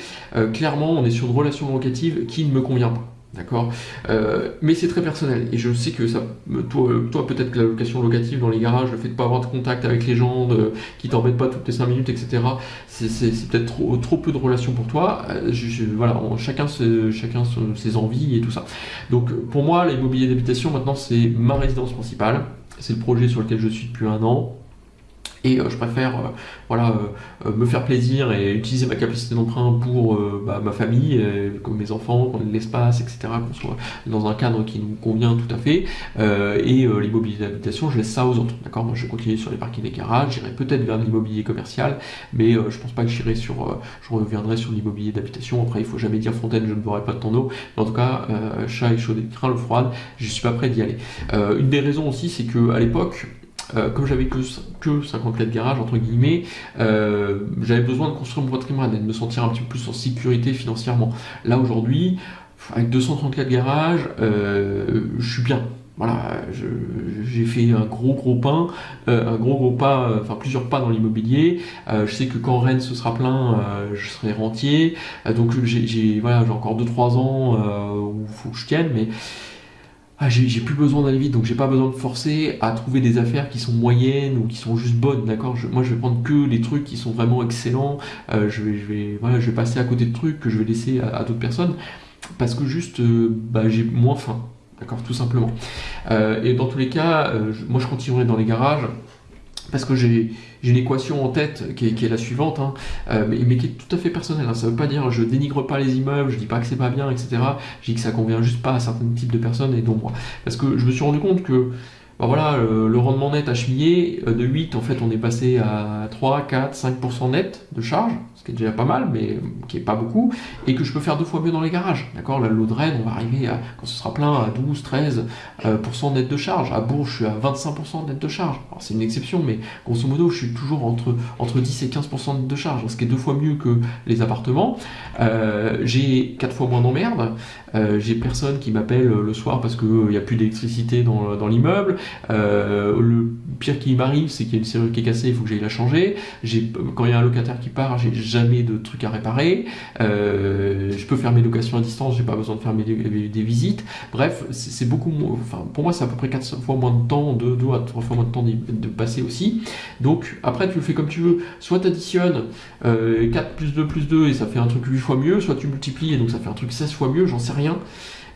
clairement, on est sur une relation locative qui ne me convient pas. D'accord euh, Mais c'est très personnel. Et je sais que ça, toi, peut-être que la location locative dans les garages, le fait de pas avoir de contact avec les gens, qui t'embêtent pas toutes les 5 minutes, etc., c'est peut-être trop, trop, peu de relations pour toi. Euh, voilà, chacun, chacun ses envies et tout ça. Donc pour moi, l'immobilier d'habitation, maintenant, c'est ma résidence principale. C'est le projet sur lequel je suis depuis un an. Et euh, je préfère euh, voilà, euh, me faire plaisir et utiliser ma capacité d'emprunt pour bah, ma famille, comme mes enfants, qu'on ait l'espace, etc., qu'on soit dans un cadre qui nous convient tout à fait. et l'immobilier d'habitation, je laisse ça aux autres. D'accord? Moi, je vais continuer sur les parkings des garages, j'irai peut-être vers l'immobilier commercial, mais je pense pas que j'irai sur. je reviendrai sur l'immobilier d'habitation. Après, il faut jamais dire Fontaine, je ne boirai pas de ton eau. Mais en tout cas, chat échaudé, craint le froid, je suis pas prêt d'y aller. une des raisons aussi, c'est que à l'époque, euh, comme j'avais que, que 54 garages, entre guillemets, euh, j'avais besoin de construire mon patrimoine et de me sentir un petit peu plus en sécurité financièrement. Là, aujourd'hui, avec 234 garages, euh, je suis bien. Voilà, j'ai fait un gros gros pain, un gros gros pas, enfin plusieurs pas dans l'immobilier. je sais que quand Rennes ce sera plein, je serai rentier. donc j'ai voilà, encore 2-3 ans où il faut que je tienne, mais ah, j'ai plus besoin d'aller vite, donc j'ai pas besoin de forcer à trouver des affaires qui sont moyennes ou qui sont juste bonnes, d'accord? Moi, je vais prendre que les trucs qui sont vraiment excellents. Euh, je vais, je je vais passer à côté de trucs que je vais laisser à, d'autres personnes parce que juste, euh, bah, j'ai moins faim, d'accord Tout simplement. Euh, et dans tous les cas, moi, je continuerai dans les garages parce que j'ai une équation en tête qui est, la suivante, hein, euh, mais, qui est tout à fait personnelle. Hein. Ça ne veut pas dire je dénigre pas les immeubles, je dis pas que c'est pas bien, etc. Je dis que ça convient juste pas à certains types de personnes et dont moi. Parce que je me suis rendu compte que bah voilà, le, rendement net à chemiller, euh, de 8, en fait, on est passé à 3, 4, 5% net de charge, ce qui est déjà pas mal, mais qui est pas beaucoup, et que je peux faire deux fois mieux dans les garages. D'accord? La low drain, on va arriver à, quand ce sera plein, à 12, 13% euh, net de charge. À Bourges, je suis à 25% net de charge. Alors, c'est une exception, mais grosso modo, je suis toujours entre, entre 10 et 15% net de charge, ce qui est deux fois mieux que les appartements. Euh, j'ai quatre fois moins d'emmerdes. j'ai personne qui m'appelle le soir parce qu'il n'y a plus d'électricité dans, dans l'immeuble. Euh, le pire qui m'arrive, c'est qu'il y a une serrure qui est cassée, il faut que j'aille la changer. Quand il y a un locataire qui part, j'ai jamais de trucs à réparer. Euh, je peux faire mes locations à distance, j'ai pas besoin de faire des visites. Bref, c'est beaucoup moins. Enfin, pour moi, c'est à peu près 4 fois moins de temps, 2, à 3 fois moins de temps de, passer aussi. Donc, après, tu le fais comme tu veux. Soit tu additionnes 4 euh, plus 2 plus 2 et ça fait un truc 8 fois mieux, soit tu multiplies et donc ça fait un truc 16 fois mieux, j'en sais rien.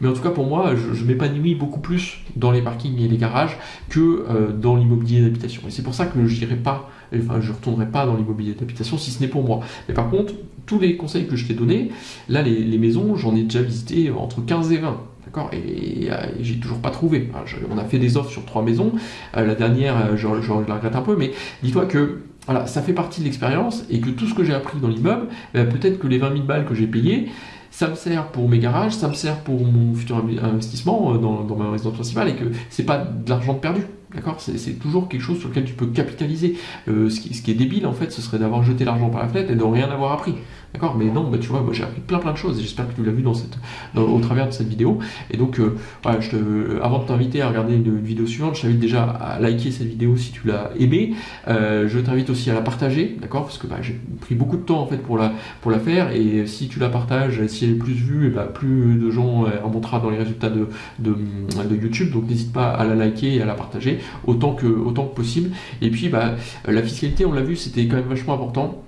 Mais en tout cas, pour moi, je, m'épanouis beaucoup plus dans les parkings et les garages que euh, dans l'immobilier d'habitation. Et c'est pour ça que je n'irai pas, enfin, je retournerai pas dans l'immobilier d'habitation si ce n'est pour moi. Mais par contre, tous les conseils que je t'ai donnés, là, les, maisons, j'en ai déjà visité entre 15 et 20. D'accord? Et, j'ai toujours pas trouvé. on a fait des offres sur trois maisons. Euh, la dernière, euh, je, la regrette un peu, mais dis-toi que voilà, ça fait partie de l'expérience et que tout ce que j'ai appris dans l'immeuble, ben, peut-être que les 20 000 balles que j'ai payées, ça me sert pour mes garages, ça me sert pour mon futur investissement euh, dans, ma résidence principale et que c'est pas de l'argent perdu. D'accord? C'est, toujours quelque chose sur lequel tu peux capitaliser. Euh, ce, qui, est débile, en fait, ce serait d'avoir jeté l'argent par la fenêtre et de rien avoir appris. D'accord Mais non, tu vois, j'ai appris plein plein de choses et j'espère que tu l'as vu au travers de cette vidéo. Et donc, euh, te, avant de t'inviter à regarder une, vidéo suivante, je t'invite déjà à liker cette vidéo si tu l'as aimée. Euh, je t'invite aussi à la partager, d'accord Parce que bah, j'ai pris beaucoup de temps en fait pour la, faire et si tu la partages, si elle est plus vue, bah, plus de gens euh, remontera dans les résultats de, YouTube. Donc n'hésite pas à la liker et à la partager autant que, autant que possible. Et puis, bah, la fiscalité, on l'a vu, c'était quand même vachement important.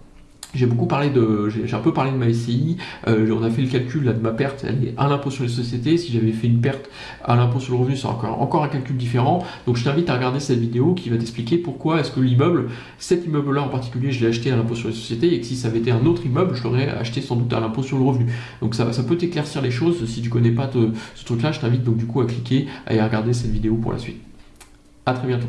J'ai beaucoup parlé de, j'ai un peu parlé de ma SCI. Euh, on a fait le calcul là, de ma perte, à l'impôt sur les sociétés. Si j'avais fait une perte à l'impôt sur le revenu, c'est encore, encore un calcul différent. Donc je t'invite à regarder cette vidéo qui va t'expliquer pourquoi est-ce que l'immeuble, cet immeuble-là en particulier, je l'ai acheté à l'impôt sur les sociétés et que si ça avait été un autre immeuble, je l'aurais acheté sans doute à l'impôt sur le revenu. Donc ça, ça peut t'éclaircir les choses. Si tu connais pas ce truc-là, je t'invite donc du coup à cliquer et à regarder cette vidéo pour la suite. À très bientôt.